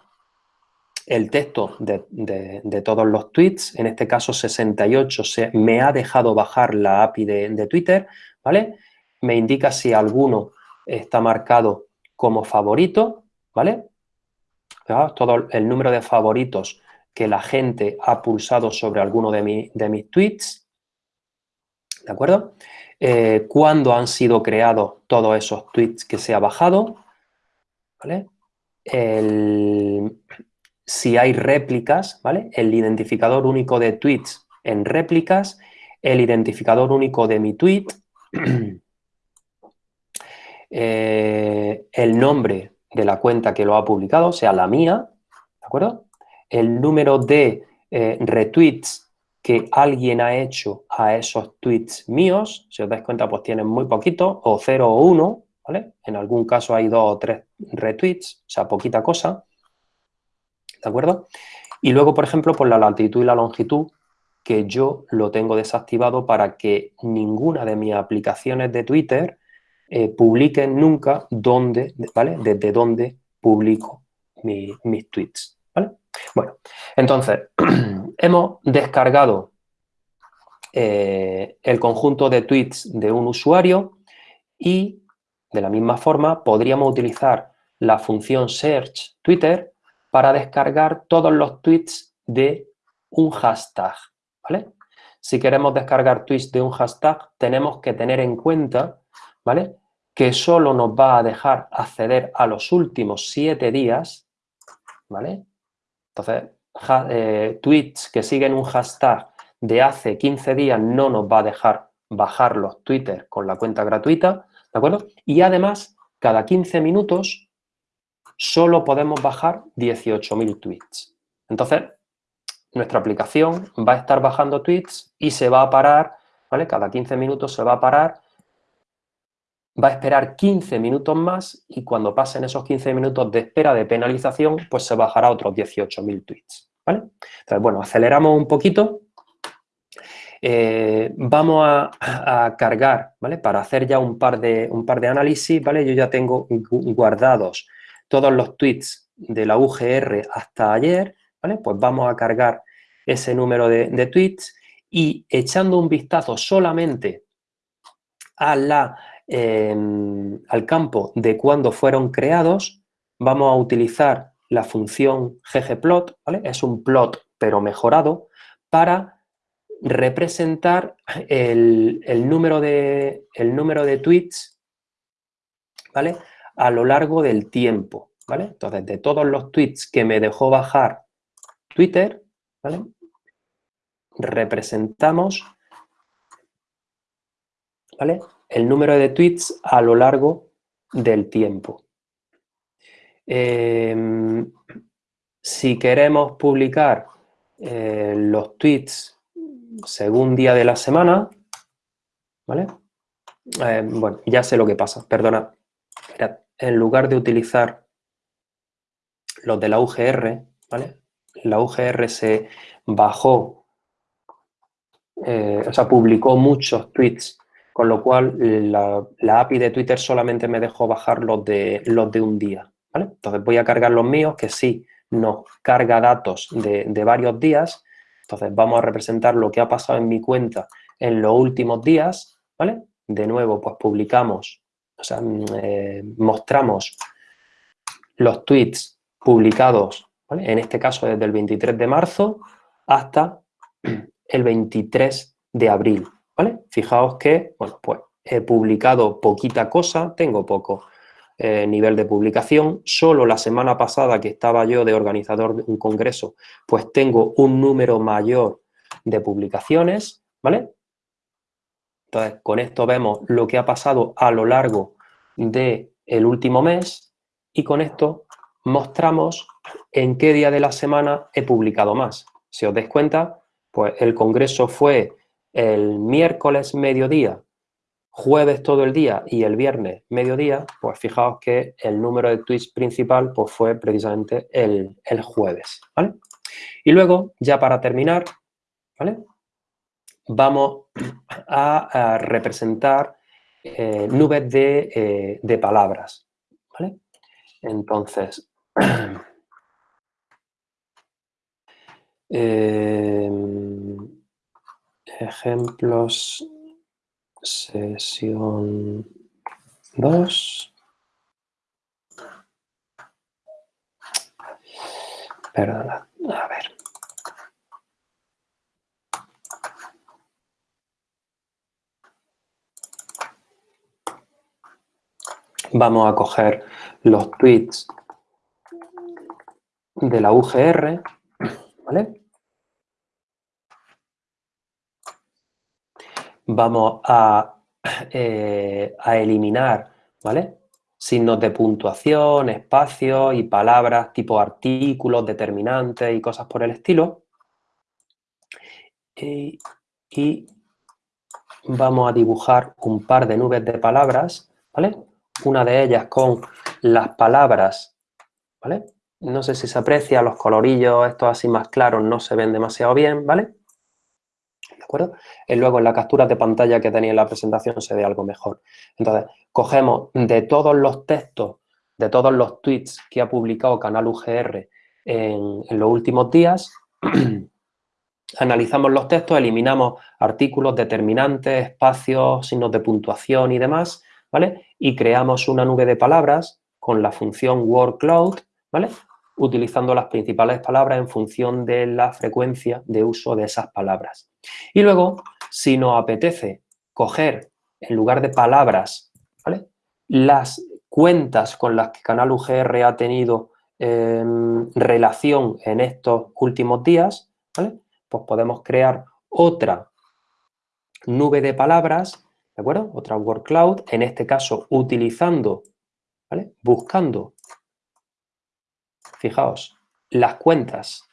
el texto de, todos los tweets, en este caso 68, se, me ha dejado bajar la API de, Twitter, ¿vale? Me indica si alguno está marcado como favorito, ¿vale? todo el número de favoritos que la gente ha pulsado sobre alguno de, de mis tweets, ¿de acuerdo? Eh, cuándo han sido creados todos esos tweets que se ha bajado, ¿vale? si hay réplicas, ¿vale? El identificador único de tweets en réplicas, el identificador único de mi tweet, eh, el nombre de la cuenta que lo ha publicado, sea, la mía, ¿de acuerdo? El número de eh, retweets que alguien ha hecho a esos tweets míos, si os dais cuenta, pues tienen muy poquito, o 0 o 1, ¿vale? En algún caso hay dos o tres retweets, o sea, poquita cosa, ¿de acuerdo? Y luego, por ejemplo, por la latitud y la longitud, que yo lo tengo desactivado para que ninguna de mis aplicaciones de Twitter eh, publiquen nunca dónde, ¿vale? Desde dónde publico mis tweets. Bueno, entonces, hemos descargado eh, el conjunto de tweets de un usuario y de la misma forma podríamos utilizar la función search Twitter para descargar todos los tweets de un hashtag, ¿vale? Si queremos descargar tweets de un hashtag, tenemos que tener en cuenta, ¿vale? Que solo nos va a dejar acceder a los últimos siete días, ¿vale? Entonces, eh, tweets que siguen un hashtag de hace 15 días no nos va a dejar bajar los Twitter con la cuenta gratuita, ¿de acuerdo? Y además, cada 15 minutos solo podemos bajar 18.000 tweets. Entonces, nuestra aplicación va a estar bajando tweets y se va a parar, ¿vale? Cada 15 minutos se va a parar va a esperar 15 minutos más y cuando pasen esos 15 minutos de espera de penalización, pues se bajará otros 18.000 tweets, ¿vale? Entonces, bueno, aceleramos un poquito. Eh, vamos a, cargar, ¿vale? Para hacer ya un par, de, un par de análisis, ¿vale? Yo ya tengo guardados todos los tweets de la UGR hasta ayer, ¿vale? Pues vamos a cargar ese número de, de tweets y echando un vistazo solamente a la al campo de cuándo fueron creados, vamos a utilizar la función ggplot, ¿vale? Es un plot, pero mejorado, para representar el, número, de, el número de tweets, ¿vale? A lo largo del tiempo, ¿vale? Entonces, de todos los tweets que me dejó bajar Twitter, ¿vale? Representamos, ¿vale? El número de tweets a lo largo del tiempo. Em, si queremos publicar eh, los tweets según día de la semana, ¿vale? Eh, bueno, ya sé lo que pasa, perdona. en lugar de utilizar los de la UGR, ¿vale? La UGR se bajó, eh, o sea, publicó muchos tweets con lo cual la, API de Twitter solamente me dejó bajar los de, los de un día. Entonces voy a cargar los míos, que sí nos carga datos de, varios días. Entonces vamos a representar lo que ha pasado en mi cuenta en los últimos días. ¿vale? De nuevo, pues publicamos, o sea, mm, eh, mostramos los tweets publicados, en este caso desde el 23 de marzo hasta el 23 de abril. Fijaos que, bueno, pues he publicado poquita cosa, tengo poco eh, nivel de publicación. Solo la semana pasada que estaba yo de organizador de un congreso, pues tengo un número mayor de publicaciones, ¿vale? Entonces, con esto vemos lo que ha pasado a lo largo del el último mes y con esto mostramos en qué día de la semana he publicado más. Si os dais cuenta, pues el congreso fue el miércoles mediodía, jueves todo el día y el viernes mediodía, pues fijaos que el número de tweets principal pues fue precisamente el, jueves, Y luego, ya para terminar, ¿vale? Vamos a, representar eh, nubes de, eh, de palabras, ¿vale? Entonces, Em, ejemplos, sesión 2. Perdona, a ver. Vamos a coger los tweets de la UGR, ¿vale? Vamos eh, a, eliminar, ¿vale? Signos de puntuación, espacios y palabras tipo artículos, determinantes y cosas por el estilo. Y, y vamos a dibujar un par de nubes de palabras, ¿vale? Una de ellas con las palabras, ¿vale? No sé si se aprecia, los colorillos estos así más claros no se ven demasiado bien, ¿vale? Acuerdo? Y luego en la captura de pantalla que tenía en la presentación se ve algo mejor. Entonces, cogemos de todos los textos, de todos los tweets que ha publicado Canal UGR en, los últimos días, analizamos los textos, eliminamos artículos, determinantes, espacios, signos de puntuación y demás, ¿vale? Y creamos una nube de palabras con la función wordCloud, ¿vale? Utilizando las principales palabras en función de la frecuencia de uso de esas palabras. Y luego, si nos apetece coger, en lugar de palabras, las cuentas con las que Canal UGR ha tenido em, relación en estos últimos días, pues podemos crear otra nube de palabras, ¿de acuerdo? Otra word cloud, en este caso utilizando, Buscando, fijaos, las cuentas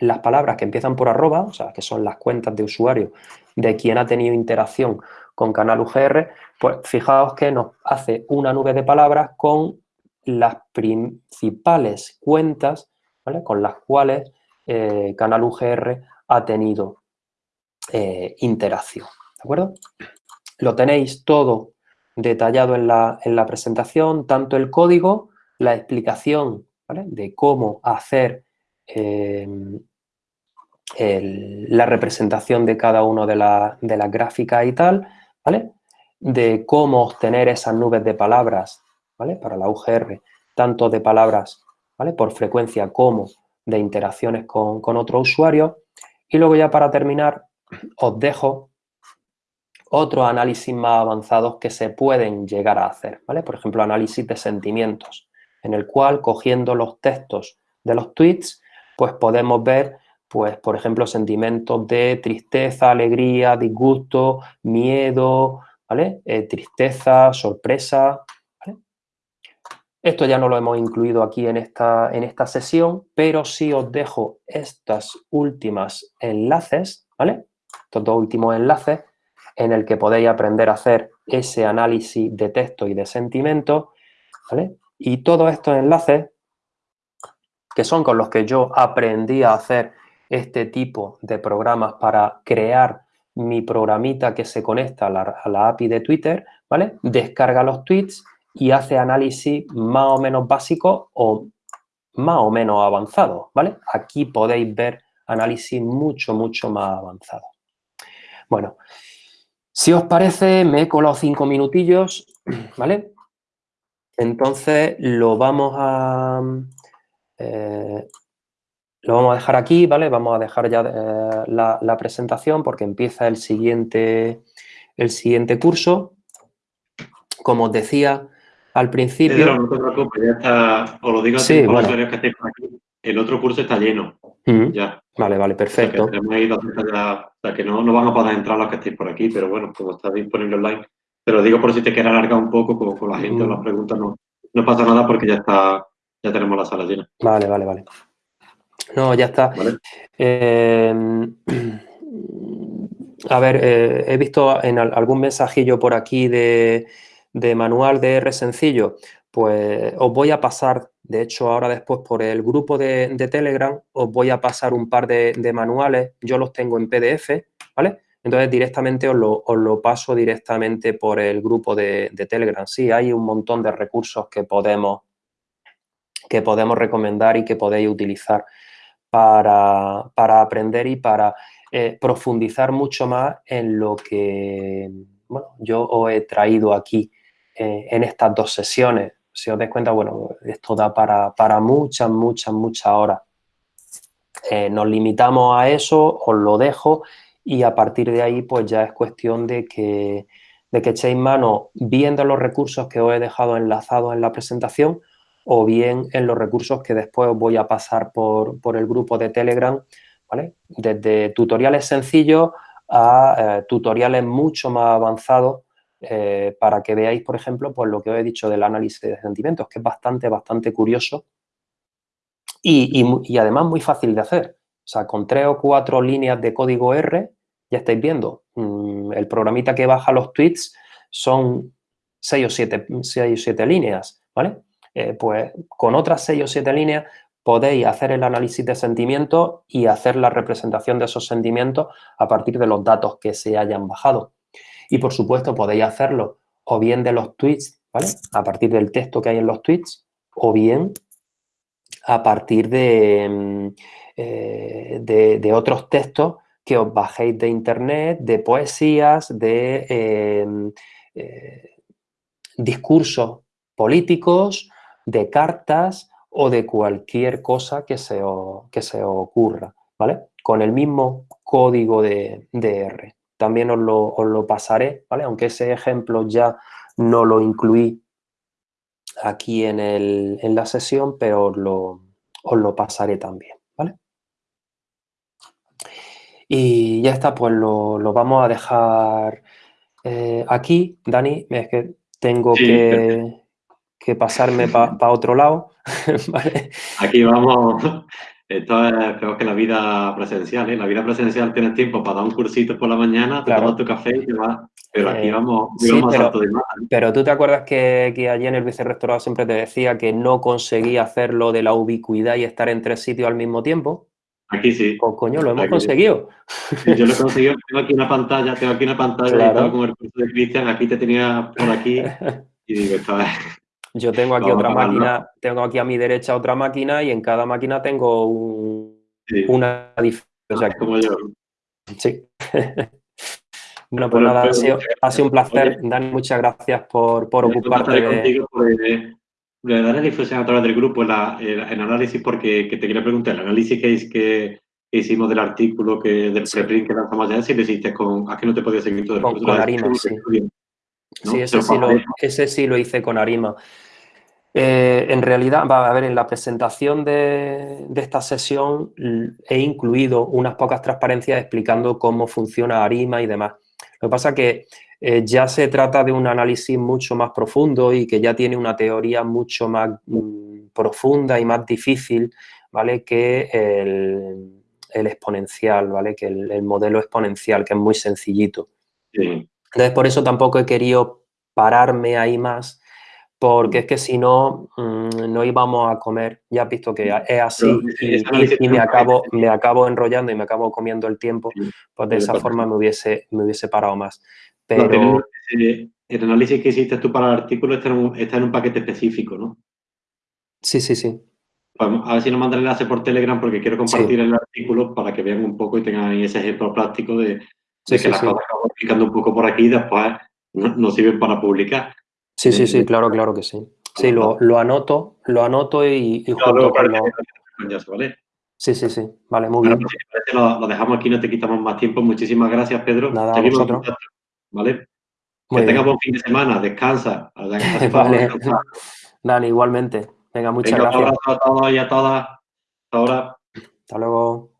las palabras que empiezan por arroba, o sea, que son las cuentas de usuario de quien ha tenido interacción con Canal UGR, pues fijaos que nos hace una nube de palabras con las principales cuentas con las cuales eh, Canal UGR ha tenido eh, interacción. ¿De acuerdo? Lo tenéis todo detallado en la, en la presentación, tanto el código, la explicación de cómo hacer Em, la representación de cada una de, de las gráficas y tal, ¿vale? De cómo obtener esas nubes de palabras, ¿vale? Para la UGR, tanto de palabras, ¿vale? Por frecuencia como de interacciones con, con otros usuarios. Y luego ya para terminar, os dejo otros análisis más avanzados que se pueden llegar a hacer, ¿vale? Por ejemplo, análisis de sentimientos, en el cual, cogiendo los textos de los tweets, pues podemos ver, pues, por ejemplo, sentimientos de tristeza, alegría, disgusto, miedo, ¿vale? Eh, tristeza, sorpresa, Esto ya no lo hemos incluido aquí en esta, en esta sesión, pero sí os dejo estas últimas enlaces, ¿vale? Estos dos últimos enlaces en el que podéis aprender a hacer ese análisis de texto y de sentimientos, ¿vale? Y todos estos enlaces que son con los que yo aprendí a hacer este tipo de programas para crear mi programita que se conecta a la, API de Twitter, ¿vale? Descarga los tweets y hace análisis más o menos básico o más o menos avanzado, ¿vale? Aquí podéis ver análisis mucho, mucho más avanzado. Bueno, si os parece, me he colado cinco minutillos, ¿vale? Entonces, lo vamos a, eh, lo vamos a dejar aquí, ¿vale? Vamos a dejar ya eh, la, presentación porque empieza el siguiente, el siguiente curso. Como os decía al principio... no te preocupes, ya está, os lo digo a sí, bueno. que estéis por aquí, el otro curso está lleno, ya. Vale, vale, perfecto. O sea, que, no, no van a poder entrar los que estéis por aquí, pero bueno, como está disponible online, te lo digo por si te quieres alargar un poco, como con la gente o las preguntas, no, no pasa nada porque ya está ya tenemos la sala llena. Vale, vale, vale. No, ya está. Eh, a ver, eh, he visto en algún mensajillo por aquí de, manual de R sencillo. Pues os voy a pasar, de hecho ahora después por el grupo de, Telegram, os voy a pasar un par de, manuales. Yo los tengo en PDF, ¿vale? Entonces directamente os lo, paso directamente por el grupo de, de, Telegram. Sí, hay un montón de recursos que podemos, que podemos recomendar y que podéis utilizar para, aprender y para eh, profundizar mucho más en lo que bueno, yo os he traído aquí eh, en estas dos sesiones. Si os dais cuenta, bueno, esto da para, muchas, muchas, muchas horas. Eh, nos limitamos a eso, os lo dejo y a partir de ahí pues ya es cuestión de que, de que echéis mano viendo los recursos que os he dejado enlazados en la presentación o bien en los recursos que después os voy a pasar por, el grupo de Telegram, ¿vale? Desde tutoriales sencillos a eh, tutoriales mucho más avanzados eh, para que veáis, por ejemplo, pues lo que os he dicho del análisis de sentimientos, que es bastante, bastante curioso y, además muy fácil de hacer. O sea, con tres o cuatro líneas de código R, ya estáis viendo, mm, el programita que baja los tweets son seis o siete, seis o siete líneas, ¿vale? Eh, pues con otras seis o siete líneas podéis hacer el análisis de sentimientos y hacer la representación de esos sentimientos a partir de los datos que se hayan bajado. Y, por supuesto, podéis hacerlo o bien de los tweets, ¿vale? A partir del texto que hay en los tweets, o bien a partir de, mm, eh, de, otros textos que os bajéis de internet, de poesías, de eh, discursos políticos de cartas o de cualquier cosa que se, que se ocurra, ¿vale? Con el mismo código de, R. También os lo, pasaré, ¿vale? Aunque ese ejemplo ya no lo incluí aquí en, en la sesión, pero os lo, os lo pasaré también, ¿vale? Y ya está, pues lo, vamos a dejar eh, aquí. Dani, es que tengo que, que pasarme para otro lado. Aquí vamos, esto es peor que la vida presencial, ¿eh? La vida presencial tienes tiempo para dar un cursito por la mañana, te tomas tu café y te vas. Pero aquí eh, vamos, vamos pero, de más. Pero tú te acuerdas que, que allí en el vicerrectorado siempre te decía que no conseguí hacerlo de la ubicuidad y estar en tres sitios al mismo tiempo. Aquí sí. Pues, coño, lo hemos conseguido. yo lo he conseguido. Tengo aquí una pantalla, tengo aquí una pantalla claro. con el curso de Cristian. Aquí te tenía por aquí y digo, esto es... Yo tengo aquí otra máquina, tengo aquí a mi derecha otra máquina y en cada máquina tengo una diferencia. como yo. Sí. bueno, pues nada, ha sido, un placer. Dani, muchas gracias por, por ocuparte de... Contigo de dar difusión a través del grupo el, análisis porque te quería preguntar, el análisis que, que, hicimos del artículo que del preprint que lanzamos ya, si lo hiciste con... ¿A qué no te podía seguir todo el Con, con Arima, sí. Sí, ese sí, lo, ese sí lo hice con Arima. Eh, en realidad, va a ver, en la presentación de, esta sesión he incluido unas pocas transparencias explicando cómo funciona Arima y demás. Lo que pasa es que eh, ya se trata de un análisis mucho más profundo y que ya tiene una teoría mucho más mm, profunda y más difícil, ¿vale? Que el, exponencial, ¿vale? Que el, modelo exponencial, que es muy sencillito. Entonces, por eso tampoco he querido pararme ahí más porque es que si no, mm, no íbamos a comer. Ya has visto que es así y, me, acabo, me acabo enrollando y me acabo comiendo el tiempo, pues de esa forma me hubiese, me hubiese parado más. Pero... el análisis que hiciste tú para el artículo está en un, paquete específico, ¿no? Sí, sí, sí. a ver si nos mandan el enlace por Telegram porque quiero compartir el artículo para que vean un poco y tengan ese ejemplo práctico de, que las cosas que vamos explicando un poco por aquí después nos sirven para publicar. Sí, sí, sí, claro, claro que sí. Sí, lo, lo anoto, lo anoto y, y junto con ¿vale? Sí, sí, sí. Vale, muy bien. Pues, lo, dejamos aquí, no te quitamos más tiempo. Muchísimas gracias, Pedro. Nada, Seguimos vosotros. ¿vale? que tengas buen fin de semana, descansa. vale. Igualmente. Venga, muchas gracias. Un abrazo a todos y a todas. Ahora. Hasta luego.